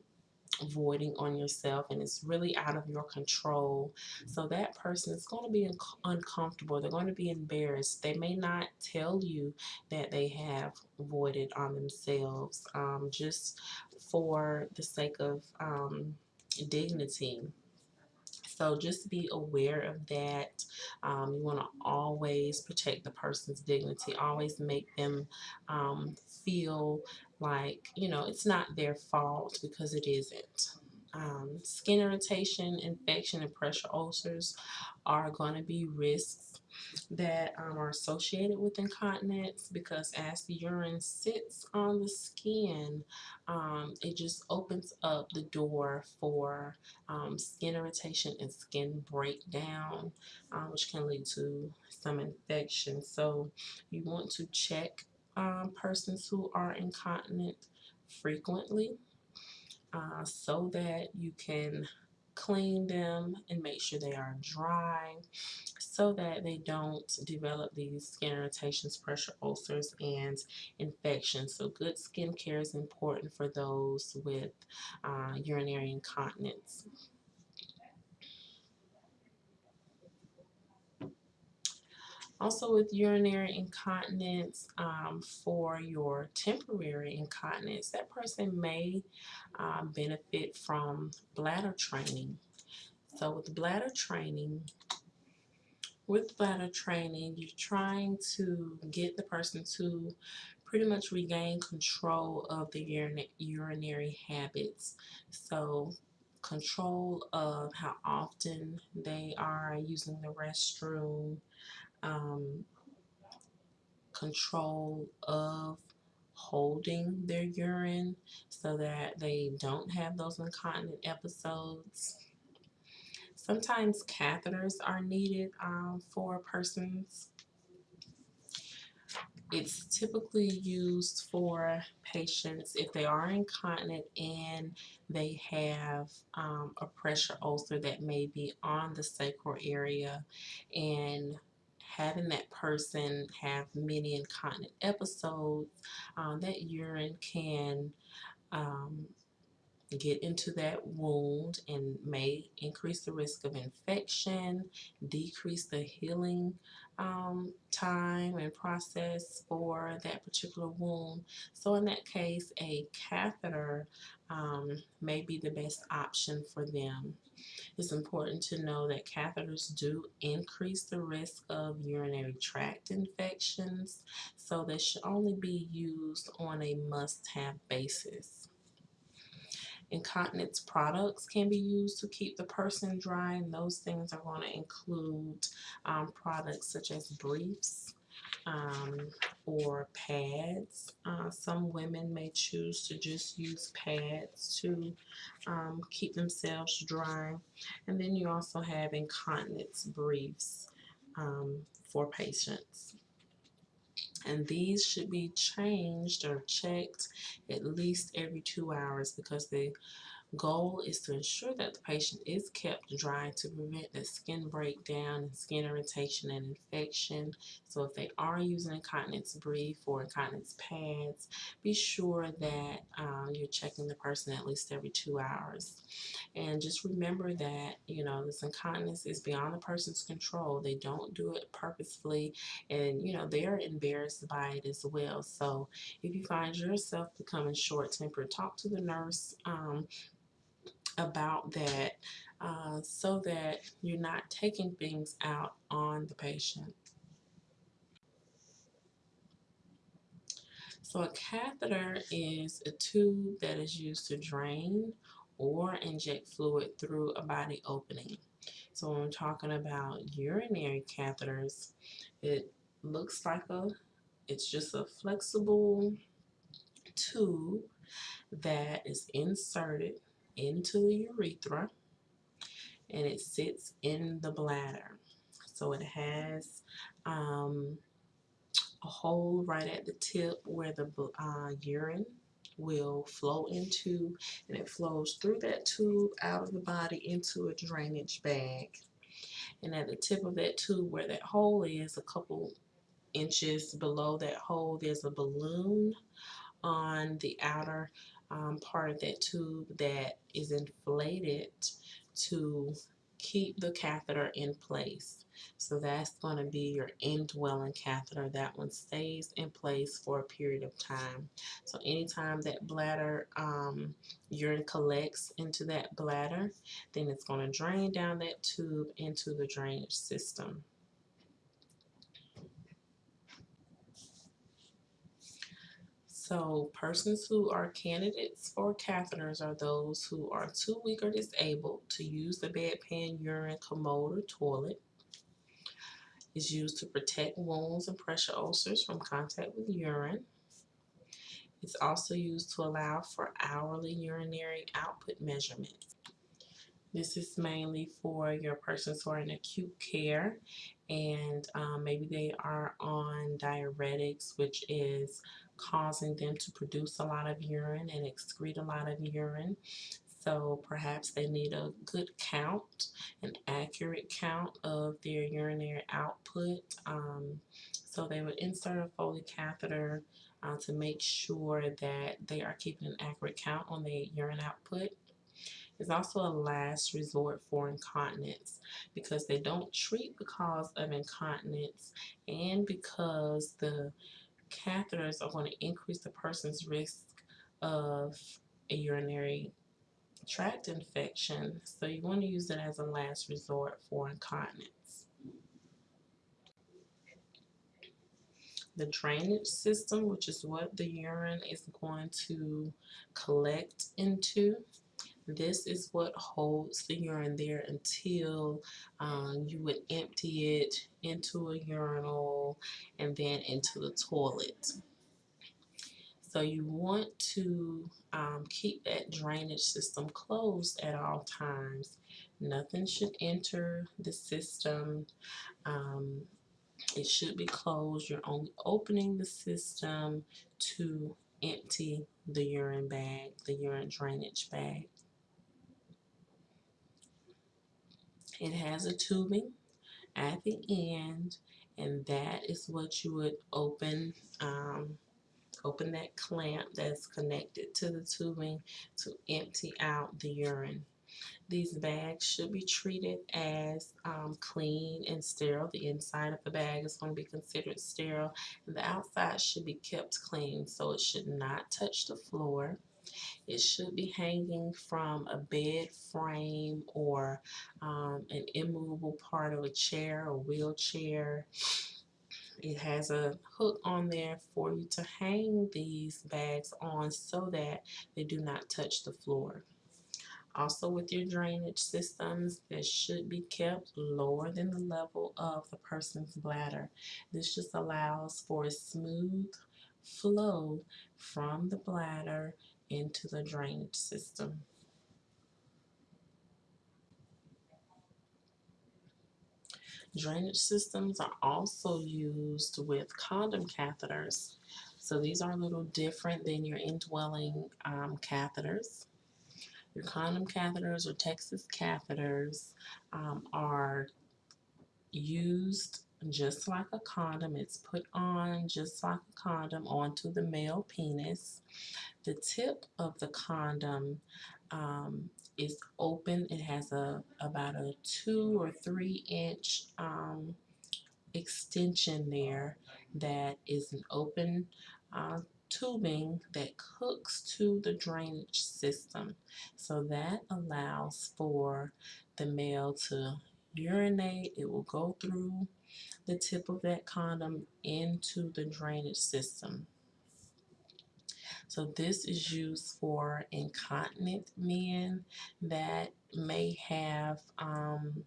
voiding on yourself and it's really out of your control. So that person is going to be uncomfortable. They're going to be embarrassed. They may not tell you that they have voided on themselves um, just for the sake of um, dignity. So just be aware of that. Um, you want to always protect the person's dignity. Always make them um, feel like, you know, it's not their fault because it isn't. Um, skin irritation, infection, and pressure ulcers are going to be risks that um, are associated with incontinence because as the urine sits on the skin, um, it just opens up the door for um, skin irritation and skin breakdown, uh, which can lead to some infection. So you want to check um, persons who are incontinent frequently uh, so that you can clean them and make sure they are dry so that they don't develop these skin irritations, pressure ulcers, and infections. So good skin care is important for those with uh, urinary incontinence. Also, with urinary incontinence, um, for your temporary incontinence, that person may um, benefit from bladder training. So, with bladder training, with bladder training, you're trying to get the person to pretty much regain control of the urinary habits. So, control of how often they are using the restroom, um, control of holding their urine so that they don't have those incontinent episodes. Sometimes catheters are needed um, for persons it's typically used for patients if they are incontinent and they have um, a pressure ulcer that may be on the sacral area and having that person have many incontinent episodes, um, that urine can um, get into that wound and may increase the risk of infection, decrease the healing um, time and process for that particular wound. So in that case, a catheter um, may be the best option for them. It's important to know that catheters do increase the risk of urinary tract infections, so they should only be used on a must-have basis. Incontinence products can be used to keep the person dry, and those things are going to include um, products such as briefs um, or pads. Uh, some women may choose to just use pads to um, keep themselves dry. And then you also have incontinence briefs um, for patients and these should be changed or checked at least every two hours because the goal is to ensure that the patient is kept dry to prevent the skin breakdown and skin irritation and infection. So if they are using incontinence brief or incontinence pads, be sure that um, you're checking the person at least every two hours. And just remember that, you know, this incontinence is beyond the person's control. They don't do it purposefully and, you know, they're embarrassed by it as well. So if you find yourself becoming short-tempered, talk to the nurse. Um, about that uh, so that you're not taking things out on the patient. So a catheter is a tube that is used to drain or inject fluid through a body opening. So when we're talking about urinary catheters, it looks like a, it's just a flexible tube that is inserted into the urethra and it sits in the bladder. So it has um, a hole right at the tip where the uh, urine will flow into and it flows through that tube out of the body into a drainage bag. And at the tip of that tube where that hole is, a couple inches below that hole, there's a balloon on the outer um, part of that tube that is inflated to keep the catheter in place. So that's going to be your indwelling catheter. That one stays in place for a period of time. So anytime that bladder um, urine collects into that bladder, then it's going to drain down that tube into the drainage system. So persons who are candidates for catheters are those who are too weak or disabled to use the bedpan urine commode or toilet. Is used to protect wounds and pressure ulcers from contact with urine. It's also used to allow for hourly urinary output measurements. This is mainly for your persons who are in acute care and um, maybe they are on diuretics, which is causing them to produce a lot of urine and excrete a lot of urine. So perhaps they need a good count, an accurate count of their urinary output. Um, so they would insert a Foley catheter uh, to make sure that they are keeping an accurate count on their urine output. It's also a last resort for incontinence because they don't treat the cause of incontinence and because the catheters are going to increase the person's risk of a urinary tract infection. So you want to use it as a last resort for incontinence. The drainage system, which is what the urine is going to collect into, this is what holds the urine there until um, you would empty it into a urinal and then into the toilet. So you want to um, keep that drainage system closed at all times. Nothing should enter the system. Um, it should be closed. You're only opening the system to empty the urine bag, the urine drainage bag. It has a tubing at the end and that is what you would open um, open that clamp that's connected to the tubing to empty out the urine. These bags should be treated as um, clean and sterile. The inside of the bag is going to be considered sterile and the outside should be kept clean so it should not touch the floor. It should be hanging from a bed frame or um, an immovable part of a chair or wheelchair. It has a hook on there for you to hang these bags on so that they do not touch the floor. Also with your drainage systems, they should be kept lower than the level of the person's bladder. This just allows for a smooth flow from the bladder into the drainage system. Drainage systems are also used with condom catheters. So these are a little different than your indwelling um, catheters. Your condom catheters or Texas catheters um, are used just like a condom. It's put on just like a condom onto the male penis. The tip of the condom um, is open. It has a about a two or three inch um, extension there that is an open uh, tubing that hooks to the drainage system. So that allows for the male to urinate. It will go through the tip of that condom into the drainage system. So this is used for incontinent men that may have um,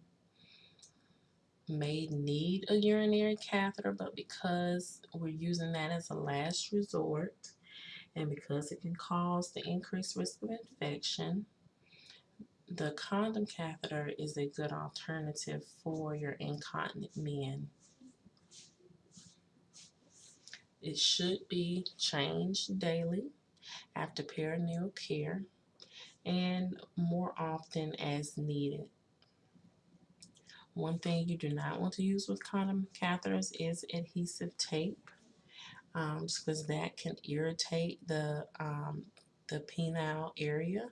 may need a urinary catheter, but because we're using that as a last resort, and because it can cause the increased risk of infection, the condom catheter is a good alternative for your incontinent men. It should be changed daily after perineal care and more often as needed. One thing you do not want to use with condom catheters is adhesive tape um, just because that can irritate the, um, the penile area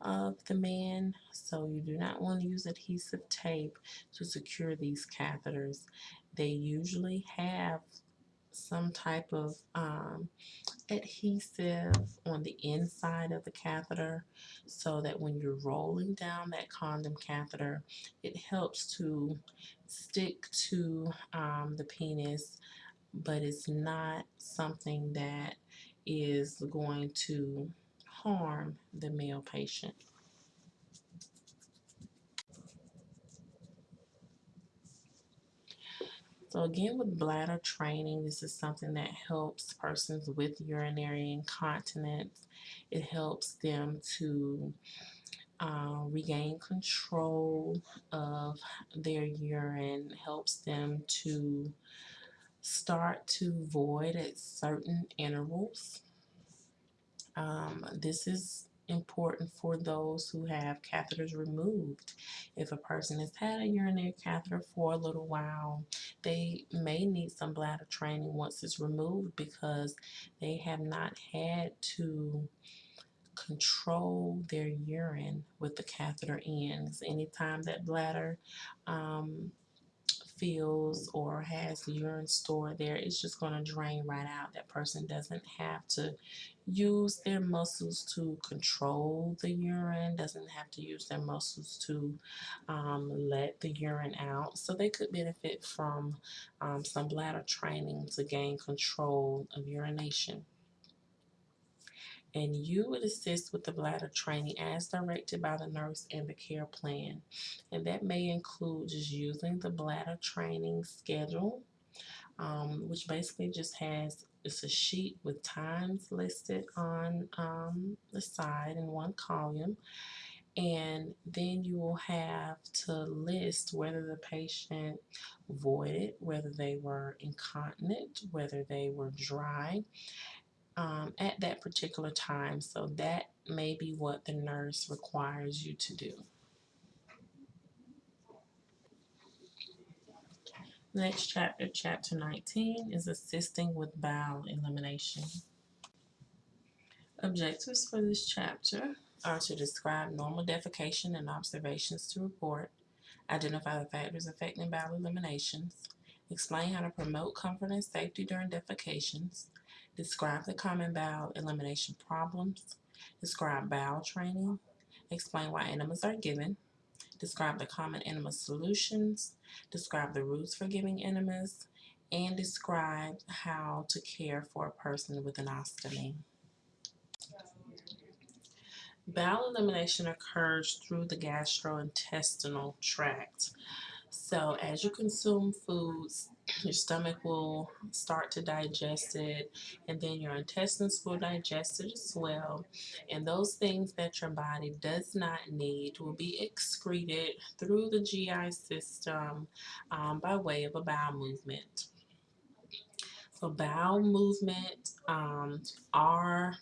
of the man. So you do not want to use adhesive tape to secure these catheters. They usually have some type of um, adhesive on the inside of the catheter so that when you're rolling down that condom catheter, it helps to stick to um, the penis, but it's not something that is going to harm the male patient. So again, with bladder training, this is something that helps persons with urinary incontinence. It helps them to uh, regain control of their urine, helps them to start to void at certain intervals. Um, this is important for those who have catheters removed. If a person has had a urinary catheter for a little while, they may need some bladder training once it's removed because they have not had to control their urine with the catheter ends. Anytime that bladder um, feels or has urine stored there, it's just going to drain right out. That person doesn't have to use their muscles to control the urine, doesn't have to use their muscles to um, let the urine out. So they could benefit from um, some bladder training to gain control of urination and you would assist with the bladder training as directed by the nurse and the care plan. And that may include just using the bladder training schedule, um, which basically just has it's a sheet with times listed on um, the side in one column. And then you will have to list whether the patient voided, whether they were incontinent, whether they were dry, um, at that particular time. So that may be what the nurse requires you to do. Next chapter, chapter 19, is assisting with bowel elimination. Objectives for this chapter are to describe normal defecation and observations to report, identify the factors affecting bowel eliminations, explain how to promote comfort and safety during defecations, Describe the common bowel elimination problems. Describe bowel training. Explain why enemas are given. Describe the common enema solutions. Describe the rules for giving enemas. And describe how to care for a person with an ostomy. Bowel elimination occurs through the gastrointestinal tract. So as you consume foods, your stomach will start to digest it, and then your intestines will digest it as well. And those things that your body does not need will be excreted through the GI system um, by way of a bowel movement. So bowel movement um, are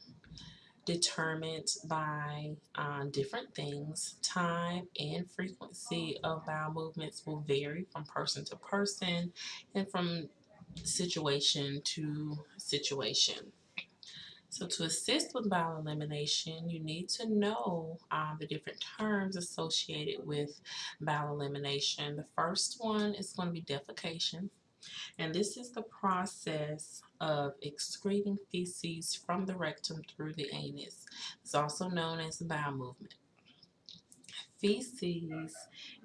determined by uh, different things. Time and frequency of bowel movements will vary from person to person and from situation to situation. So to assist with bowel elimination, you need to know uh, the different terms associated with bowel elimination. The first one is going to be defecation. And this is the process of excreting feces from the rectum through the anus. It's also known as bowel movement. Feces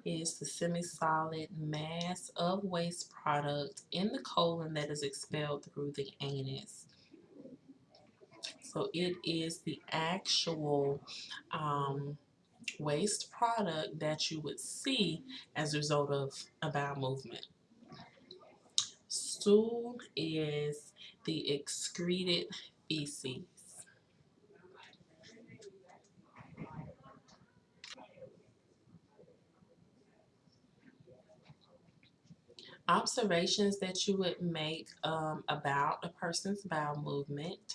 is the semi-solid mass of waste product in the colon that is expelled through the anus. So it is the actual um, waste product that you would see as a result of a bowel movement. Stool is the excreted feces. Observations that you would make um, about a person's bowel movement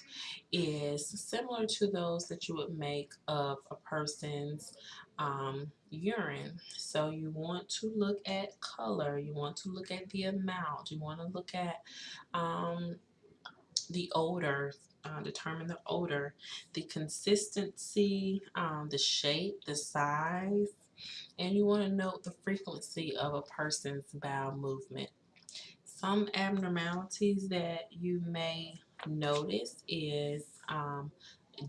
is similar to those that you would make of a person's um, urine. So you want to look at color, you want to look at the amount, you want to look at um, the odor, uh, determine the odor, the consistency, um, the shape, the size, and you want to note the frequency of a person's bowel movement. Some abnormalities that you may notice is um,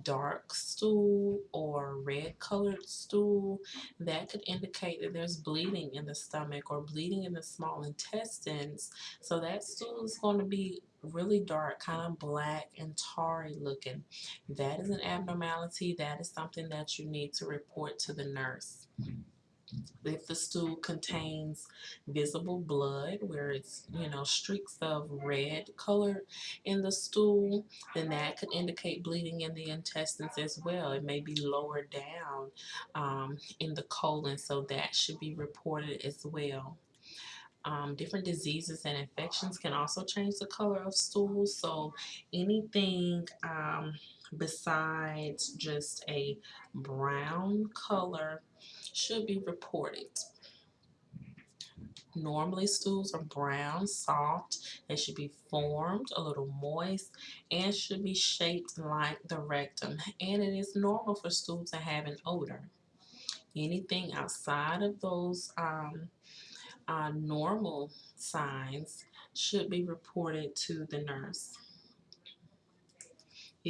dark stool or red colored stool that could indicate that there's bleeding in the stomach or bleeding in the small intestines. So that stool is going to be really dark kind of black and tarry looking. That is an abnormality. That is something that you need to report to the nurse mm-hmm. If the stool contains visible blood, where it's, you know, streaks of red color in the stool, then that could indicate bleeding in the intestines as well. It may be lower down um, in the colon, so that should be reported as well. Um, different diseases and infections can also change the color of stools. So anything um, besides just a brown color should be reported. Normally, stools are brown, soft. They should be formed, a little moist, and should be shaped like the rectum. And it is normal for stools to have an odor. Anything outside of those um, uh, normal signs should be reported to the nurse.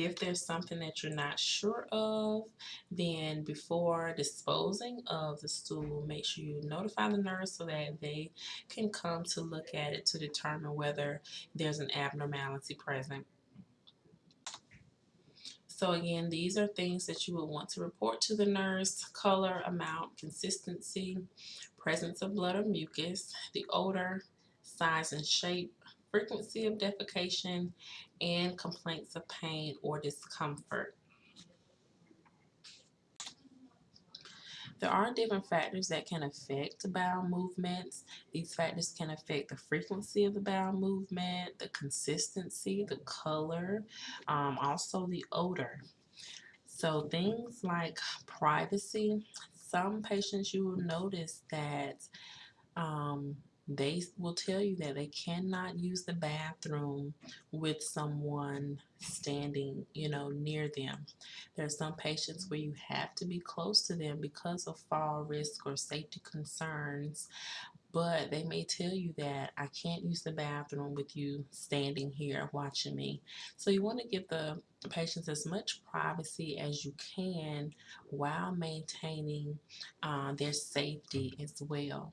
If there's something that you're not sure of, then before disposing of the stool, make sure you notify the nurse so that they can come to look at it to determine whether there's an abnormality present. So again, these are things that you will want to report to the nurse. Color, amount, consistency, presence of blood or mucus, the odor, size and shape, frequency of defecation, and complaints of pain or discomfort. There are different factors that can affect bowel movements. These factors can affect the frequency of the bowel movement, the consistency, the color, um, also the odor. So things like privacy, some patients you will notice that um, they will tell you that they cannot use the bathroom with someone standing, you know, near them. There are some patients where you have to be close to them because of fall risk or safety concerns. But they may tell you that I can't use the bathroom with you standing here watching me. So you want to give the patients as much privacy as you can while maintaining uh, their safety as well.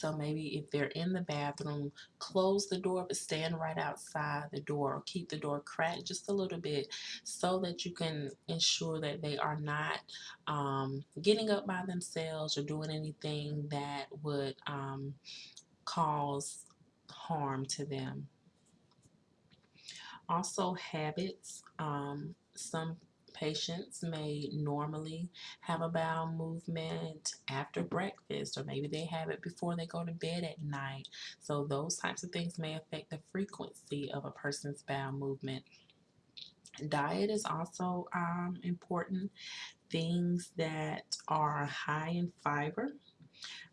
So maybe if they're in the bathroom, close the door, but stand right outside the door or keep the door cracked just a little bit so that you can ensure that they are not um, getting up by themselves or doing anything that would um, cause harm to them. Also, habits. Um, some Patients may normally have a bowel movement after breakfast, or maybe they have it before they go to bed at night. So, those types of things may affect the frequency of a person's bowel movement. Diet is also um, important. Things that are high in fiber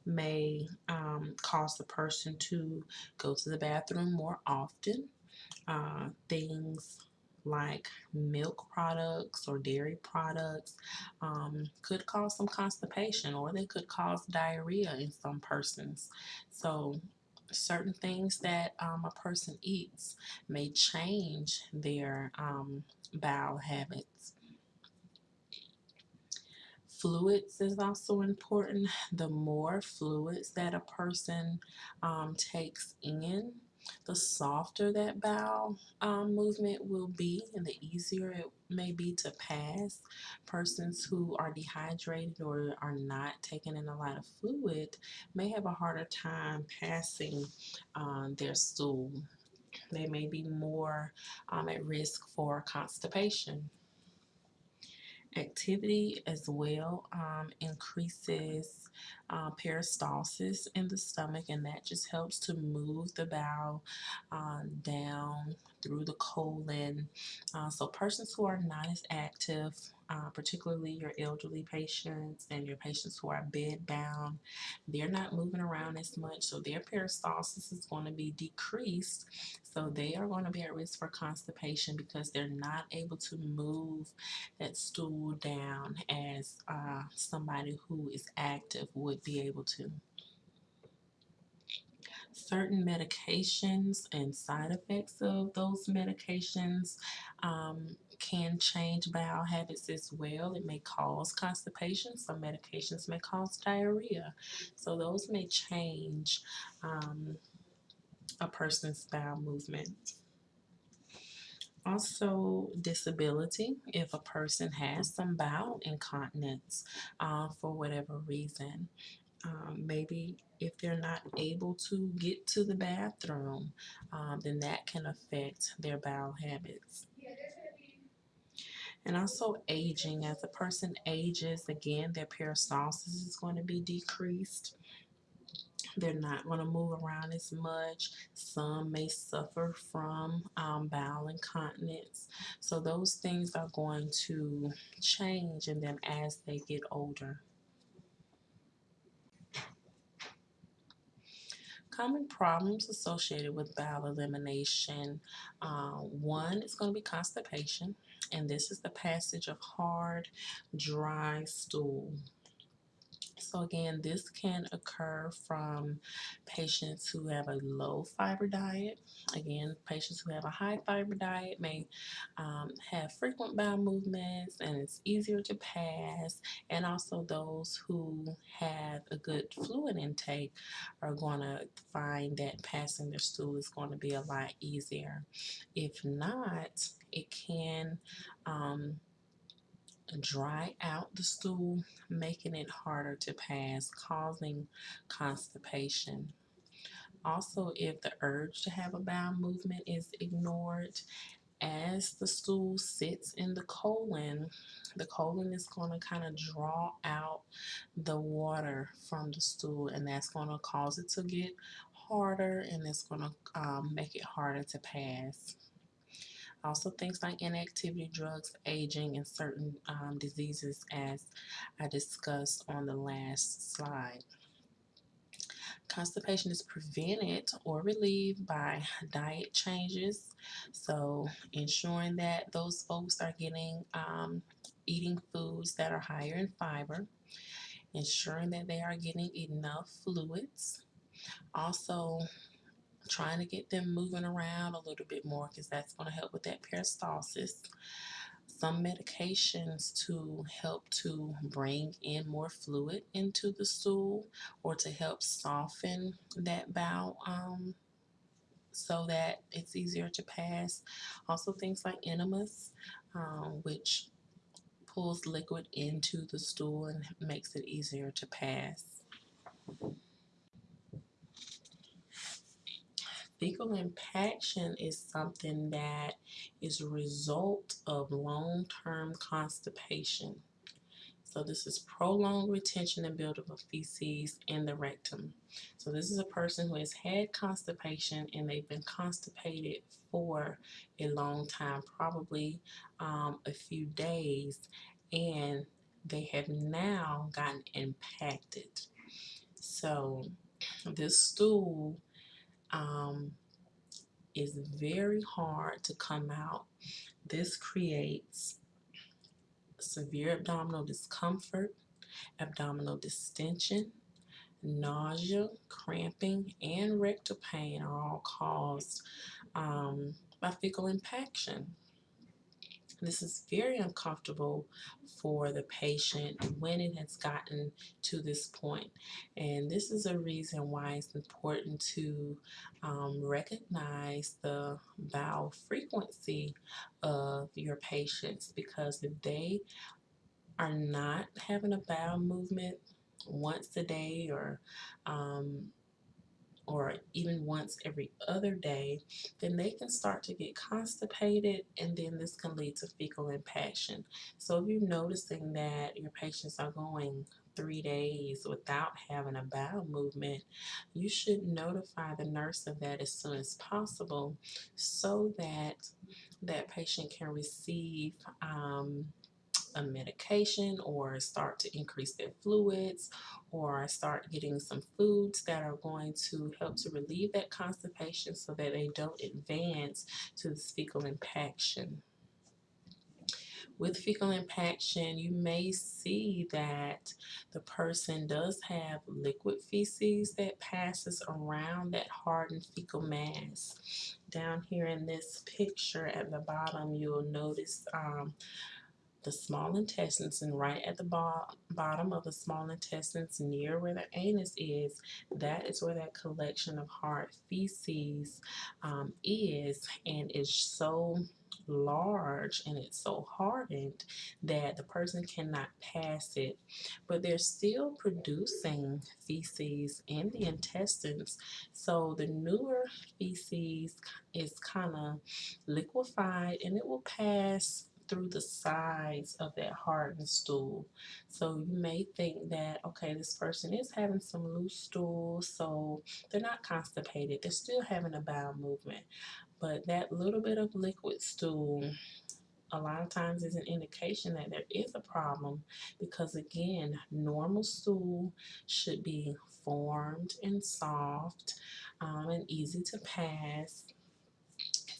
may um, cause the person to go to the bathroom more often. Uh, things like milk products or dairy products um, could cause some constipation or they could cause diarrhea in some persons. So certain things that um, a person eats may change their um, bowel habits. Fluids is also important. The more fluids that a person um, takes in, the softer that bowel um, movement will be and the easier it may be to pass. Persons who are dehydrated or are not taking in a lot of fluid may have a harder time passing um, their stool. They may be more um, at risk for constipation. Activity as well um, increases uh, peristalsis in the stomach, and that just helps to move the bowel uh, down through the colon. Uh, so, persons who are not as active uh, particularly your elderly patients and your patients who are bedbound, they're not moving around as much, so their peristalsis is going to be decreased. So they are going to be at risk for constipation because they're not able to move that stool down as uh, somebody who is active would be able to certain medications and side effects of those medications um, can change bowel habits as well. It may cause constipation. Some medications may cause diarrhea. So those may change um, a person's bowel movement. Also, disability, if a person has some bowel incontinence uh, for whatever reason. Um, maybe if they're not able to get to the bathroom, um, then that can affect their bowel habits. And also aging. As a person ages, again, their peristalsis is going to be decreased. They're not going to move around as much. Some may suffer from um, bowel incontinence. So those things are going to change in them as they get older. Common problems associated with bowel elimination. Uh, one is going to be constipation, and this is the passage of hard, dry stool. So again, this can occur from patients who have a low fiber diet. Again, patients who have a high fiber diet may um, have frequent bowel movements and it's easier to pass. And also those who have a good fluid intake are going to find that passing their stool is going to be a lot easier. If not, it can um, dry out the stool, making it harder to pass, causing constipation. Also, if the urge to have a bowel movement is ignored, as the stool sits in the colon, the colon is going to kind of draw out the water from the stool, and that's going to cause it to get harder and it's going to um, make it harder to pass. Also things like inactivity, drugs, aging, and certain um, diseases as I discussed on the last slide. Constipation is prevented or relieved by diet changes. So ensuring that those folks are getting um, eating foods that are higher in fiber, ensuring that they are getting enough fluids. Also trying to get them moving around a little bit more because that's going to help with that peristalsis. Some medications to help to bring in more fluid into the stool or to help soften that bowel um, so that it's easier to pass. Also things like enemas, um, which pulls liquid into the stool and makes it easier to pass. Fecal impaction is something that is a result of long-term constipation. So this is prolonged retention and buildup of feces in the rectum. So this is a person who has had constipation and they've been constipated for a long time, probably um, a few days, and they have now gotten impacted. So this stool um, is very hard to come out. This creates severe abdominal discomfort, abdominal distension, nausea, cramping, and rectal pain are all caused um, by fecal impaction. This is very uncomfortable for the patient when it has gotten to this point. And this is a reason why it's important to um, recognize the bowel frequency of your patients because if they are not having a bowel movement once a day or um, or even once every other day, then they can start to get constipated and then this can lead to fecal impaction. So if you're noticing that your patients are going three days without having a bowel movement, you should notify the nurse of that as soon as possible so that that patient can receive um, a medication or start to increase their fluids or start getting some foods that are going to help to relieve that constipation so that they don't advance to fecal impaction. With fecal impaction, you may see that the person does have liquid feces that passes around that hardened fecal mass. Down here in this picture at the bottom, you'll notice um, the small intestines and right at the bo bottom of the small intestines near where the anus is, that is where that collection of hard feces um, is. And is so large and it's so hardened that the person cannot pass it. But they're still producing feces in the intestines. So the newer feces is kind of liquefied and it will pass through the sides of that hardened stool. So you may think that, okay, this person is having some loose stool, so they're not constipated. They're still having a bowel movement. But that little bit of liquid stool a lot of times is an indication that there is a problem because again, normal stool should be formed and soft um, and easy to pass.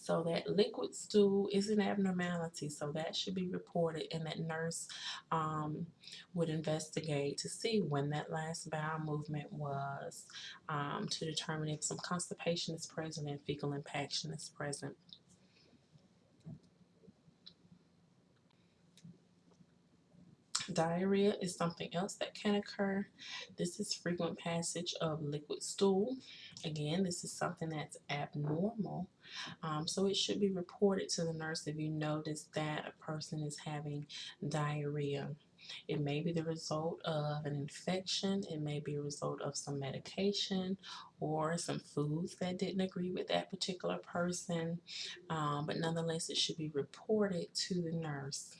So that liquid stool is an abnormality, so that should be reported, and that nurse um, would investigate to see when that last bowel movement was um, to determine if some constipation is present and fecal impaction is present. Diarrhea is something else that can occur. This is frequent passage of liquid stool. Again, this is something that's abnormal. Um, so it should be reported to the nurse if you notice that a person is having diarrhea. It may be the result of an infection, it may be a result of some medication or some foods that didn't agree with that particular person, um, but nonetheless, it should be reported to the nurse.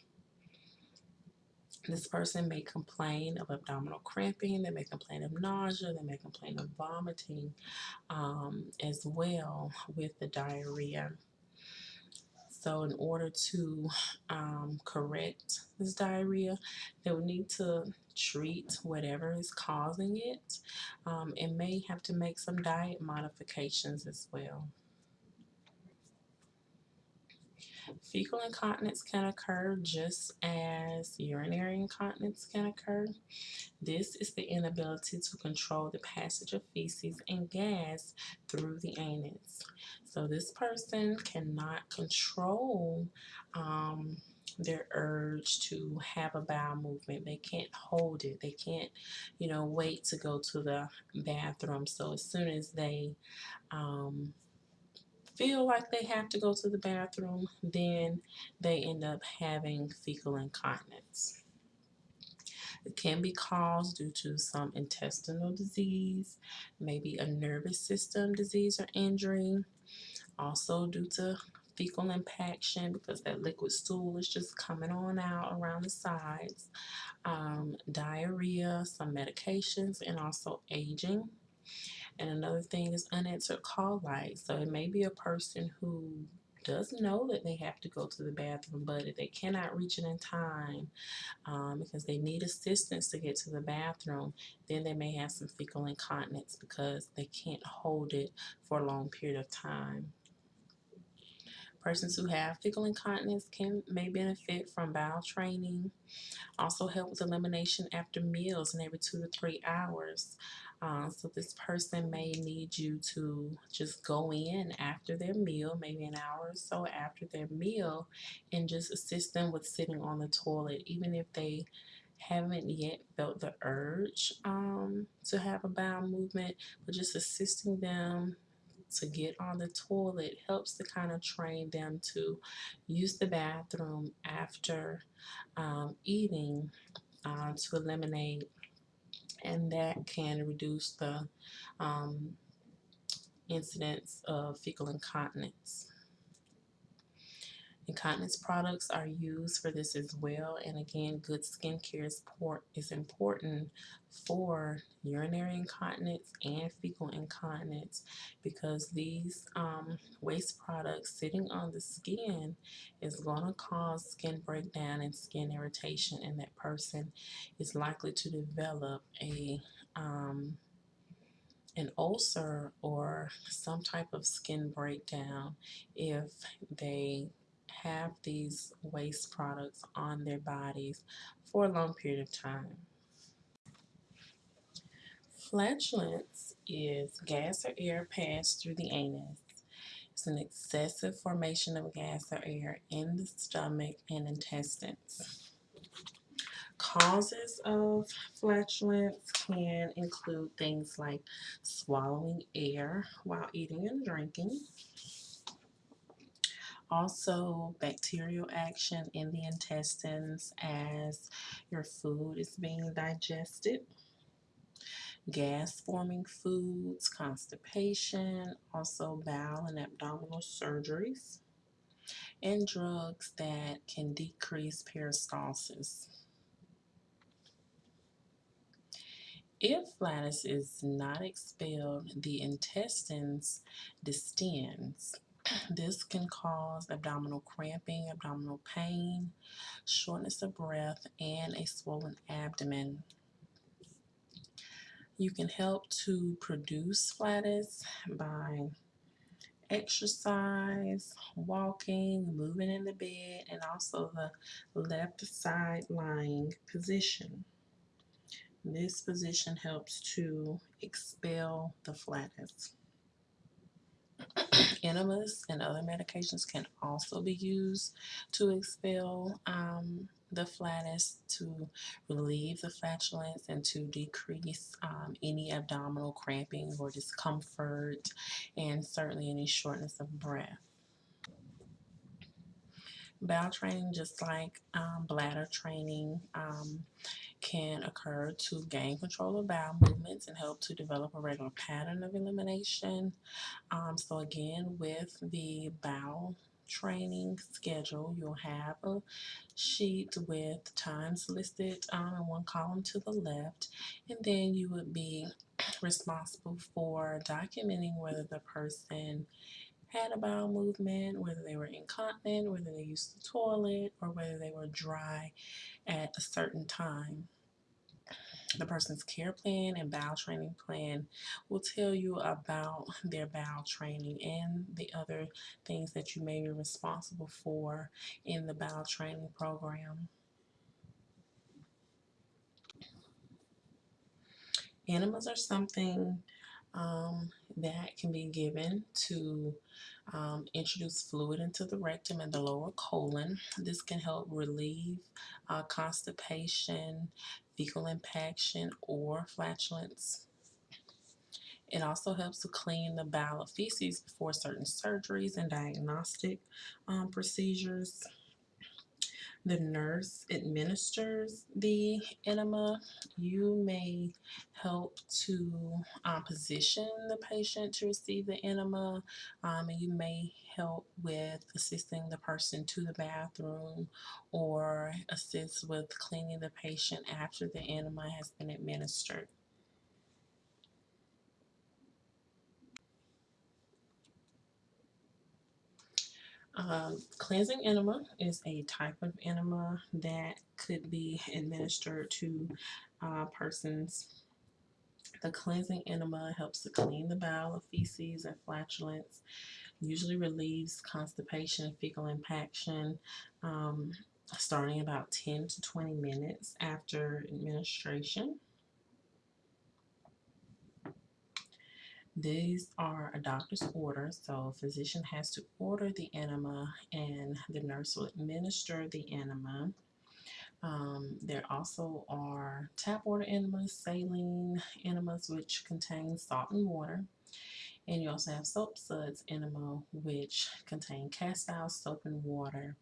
This person may complain of abdominal cramping, they may complain of nausea, they may complain of vomiting um, as well with the diarrhea. So, in order to um, correct this diarrhea, they will need to treat whatever is causing it um, and may have to make some diet modifications as well. Fecal incontinence can occur just as urinary incontinence can occur. This is the inability to control the passage of feces and gas through the anus. So this person cannot control um, their urge to have a bowel movement. They can't hold it. They can't, you know, wait to go to the bathroom. So as soon as they um, feel like they have to go to the bathroom, then they end up having fecal incontinence. It can be caused due to some intestinal disease, maybe a nervous system disease or injury, also due to fecal impaction because that liquid stool is just coming on out around the sides, um, diarrhea, some medications, and also aging. And another thing is unanswered call lights. So it may be a person who does know that they have to go to the bathroom, but if they cannot reach it in time um, because they need assistance to get to the bathroom, then they may have some fecal incontinence because they can't hold it for a long period of time. Persons who have fecal incontinence can may benefit from bowel training. Also help with elimination after meals and every two to three hours. Uh, so this person may need you to just go in after their meal, maybe an hour or so after their meal, and just assist them with sitting on the toilet, even if they haven't yet felt the urge um, to have a bowel movement, but just assisting them to get on the toilet helps to kind of train them to use the bathroom after um, eating uh, to eliminate and that can reduce the um, incidence of fecal incontinence. Incontinence products are used for this as well. And again, good skincare is, is important for urinary incontinence and fecal incontinence because these um, waste products sitting on the skin is going to cause skin breakdown and skin irritation, and that person is likely to develop a um, an ulcer or some type of skin breakdown if they have these waste products on their bodies for a long period of time. Flatulence is gas or air passed through the anus. It's an excessive formation of gas or air in the stomach and intestines. Causes of flatulence can include things like swallowing air while eating and drinking, also, bacterial action in the intestines as your food is being digested. Gas forming foods, constipation, also bowel and abdominal surgeries, and drugs that can decrease peristalsis. If flatus is not expelled, the intestines distends This can cause abdominal cramping, abdominal pain, shortness of breath, and a swollen abdomen. You can help to produce flatus by exercise, walking, moving in the bed, and also the left side lying position. This position helps to expel the flatus. Enemas and other medications can also be used to expel um, the flatus, to relieve the flatulence, and to decrease um, any abdominal cramping or discomfort, and certainly any shortness of breath. Bowel training, just like um, bladder training, um, can occur to gain control of bowel movements and help to develop a regular pattern of elimination. Um, so, again, with the bowel training schedule, you'll have a sheet with times listed um, in one column to the left, and then you would be responsible for documenting whether the person had a bowel movement, whether they were incontinent, whether they used the toilet, or whether they were dry at a certain time. The person's care plan and bowel training plan will tell you about their bowel training and the other things that you may be responsible for in the bowel training program. Enemas are something um, that can be given to um, introduce fluid into the rectum and the lower colon. This can help relieve uh, constipation, fecal impaction, or flatulence. It also helps to clean the bowel of feces before certain surgeries and diagnostic um, procedures. The nurse administers the enema. You may help to um, position the patient to receive the enema, um, and you may help with assisting the person to the bathroom or assist with cleaning the patient after the enema has been administered. Um, cleansing enema is a type of enema that could be administered to uh, persons. The cleansing enema helps to clean the bowel of feces and flatulence, usually relieves constipation and fecal impaction, um, starting about 10 to 20 minutes after administration. These are a doctor's order, so a physician has to order the enema and the nurse will administer the enema. Um, there also are tap water enemas, saline enemas, which contain salt and water. And you also have soap suds enema, which contain castile soap and water.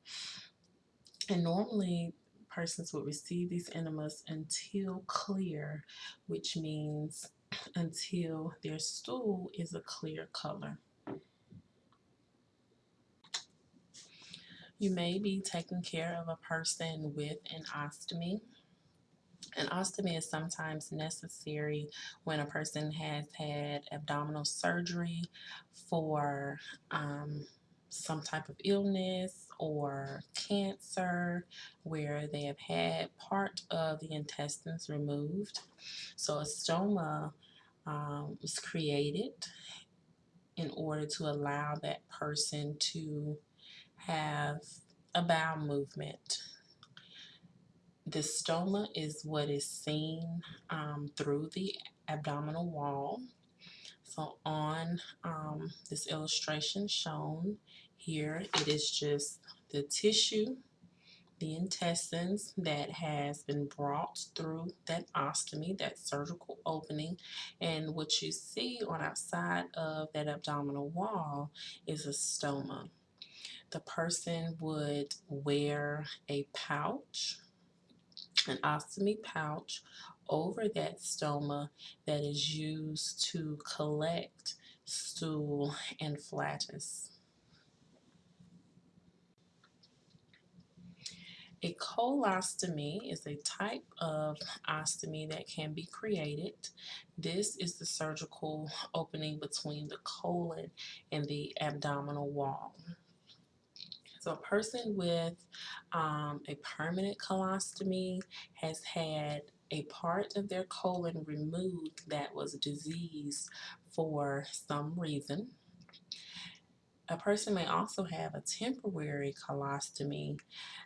And normally, persons would receive these enemas until clear, which means until their stool is a clear color. You may be taking care of a person with an ostomy. An ostomy is sometimes necessary when a person has had abdominal surgery for um, some type of illness or cancer where they have had part of the intestines removed. So a stoma um, was created in order to allow that person to have a bowel movement. The stoma is what is seen um, through the abdominal wall. So on um, this illustration shown here, it is just the tissue the intestines that has been brought through that ostomy, that surgical opening. And what you see on outside of that abdominal wall is a stoma. The person would wear a pouch, an ostomy pouch, over that stoma that is used to collect stool and flatus. A colostomy is a type of ostomy that can be created. This is the surgical opening between the colon and the abdominal wall. So a person with um, a permanent colostomy has had a part of their colon removed that was diseased for some reason. A person may also have a temporary colostomy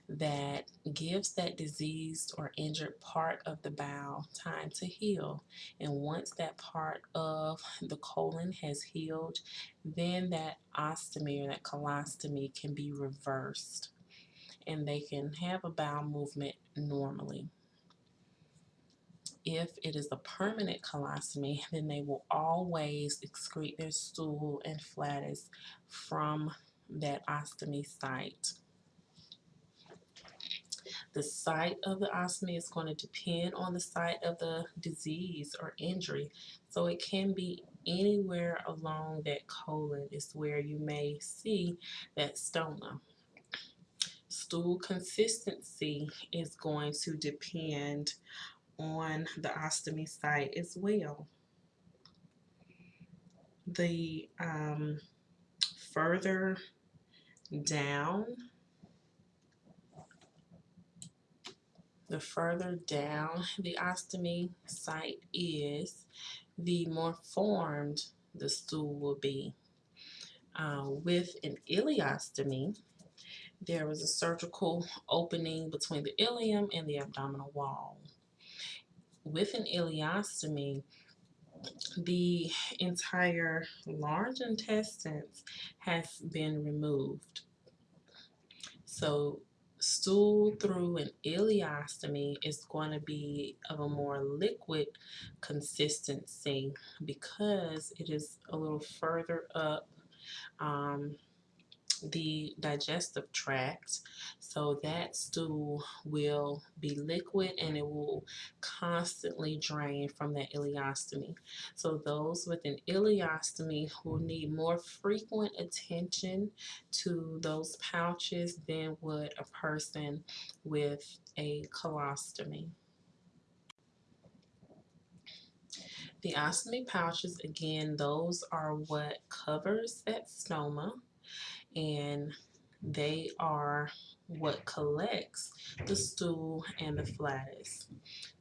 that gives that diseased or injured part of the bowel time to heal. And once that part of the colon has healed, then that ostomy or that colostomy can be reversed and they can have a bowel movement normally. If it is a permanent colostomy, then they will always excrete their stool and flatus from that ostomy site. The site of the ostomy is going to depend on the site of the disease or injury. So it can be anywhere along that colon is where you may see that stoma. Stool consistency is going to depend on the ostomy site as well. The um, further down the further down the ostomy site is, the more formed the stool will be. Uh, with an ileostomy, there was a surgical opening between the ileum and the abdominal wall. With an ileostomy, the entire large intestines has been removed. So stool through an ileostomy is going to be of a more liquid consistency because it is a little further up um, the digestive tract so that stool will be liquid and it will constantly drain from that ileostomy. So those with an ileostomy will need more frequent attention to those pouches than would a person with a colostomy. The ostomy pouches, again, those are what covers that stoma and they are what collects the stool and the flatus.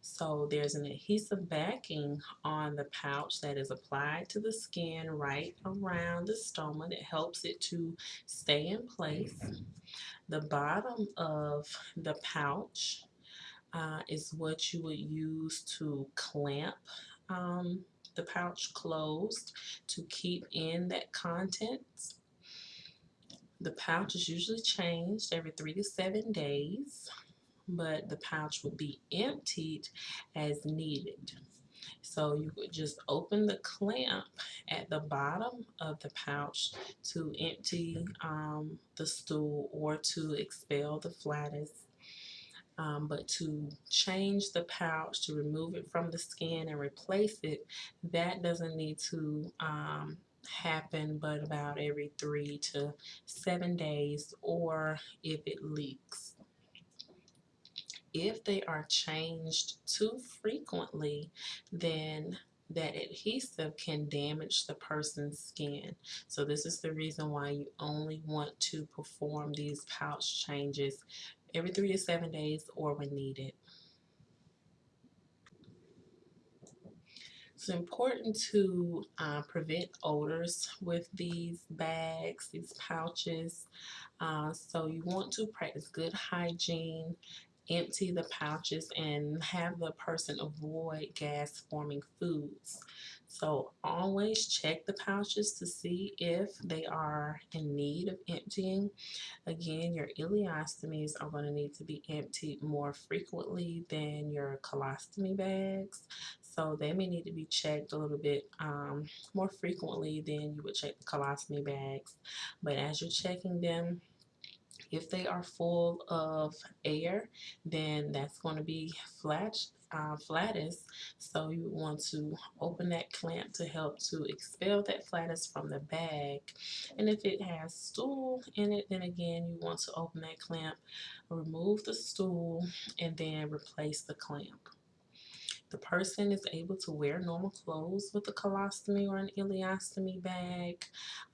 So there's an adhesive backing on the pouch that is applied to the skin right around the stoma that helps it to stay in place. The bottom of the pouch uh, is what you would use to clamp um, the pouch closed to keep in that contents. The pouch is usually changed every three to seven days, but the pouch will be emptied as needed. So you would just open the clamp at the bottom of the pouch to empty um, the stool or to expel the flatus. Um, but to change the pouch, to remove it from the skin and replace it, that doesn't need to um, happen but about every three to seven days or if it leaks. If they are changed too frequently, then that adhesive can damage the person's skin. So this is the reason why you only want to perform these pouch changes every three to seven days or when needed. It's important to uh, prevent odors with these bags, these pouches. Uh, so you want to practice good hygiene, empty the pouches, and have the person avoid gas forming foods. So always check the pouches to see if they are in need of emptying. Again, your ileostomies are going to need to be emptied more frequently than your colostomy bags. So they may need to be checked a little bit um, more frequently than you would check the colostomy bags. But as you're checking them, If they are full of air, then that's going to be flat, uh, flatus. So you want to open that clamp to help to expel that flatus from the bag. And if it has stool in it, then again, you want to open that clamp, remove the stool, and then replace the clamp the person is able to wear normal clothes with a colostomy or an ileostomy bag.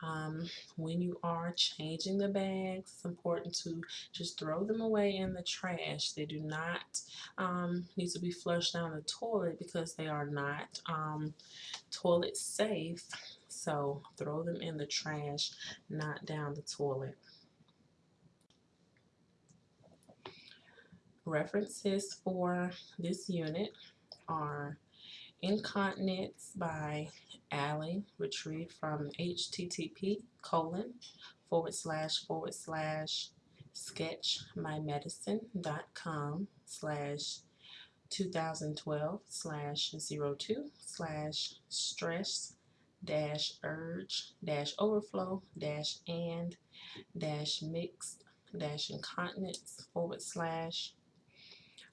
Um, when you are changing the bags, it's important to just throw them away in the trash. They do not um, need to be flushed down the toilet because they are not um, toilet safe. So throw them in the trash, not down the toilet. References for this unit are Incontinence by Allie, retrieved from http colon forward slash forward slash sketchymedicine.com slash 2012 slash 02 slash stress dash urge dash overflow dash and dash mixed dash incontinence forward slash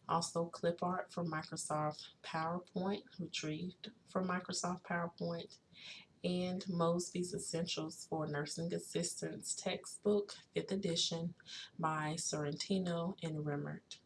also clip art from Microsoft PowerPoint, retrieved from Microsoft PowerPoint, and Mosby's Essentials for Nursing Assistants textbook, 5th edition by Sorrentino and Remmert.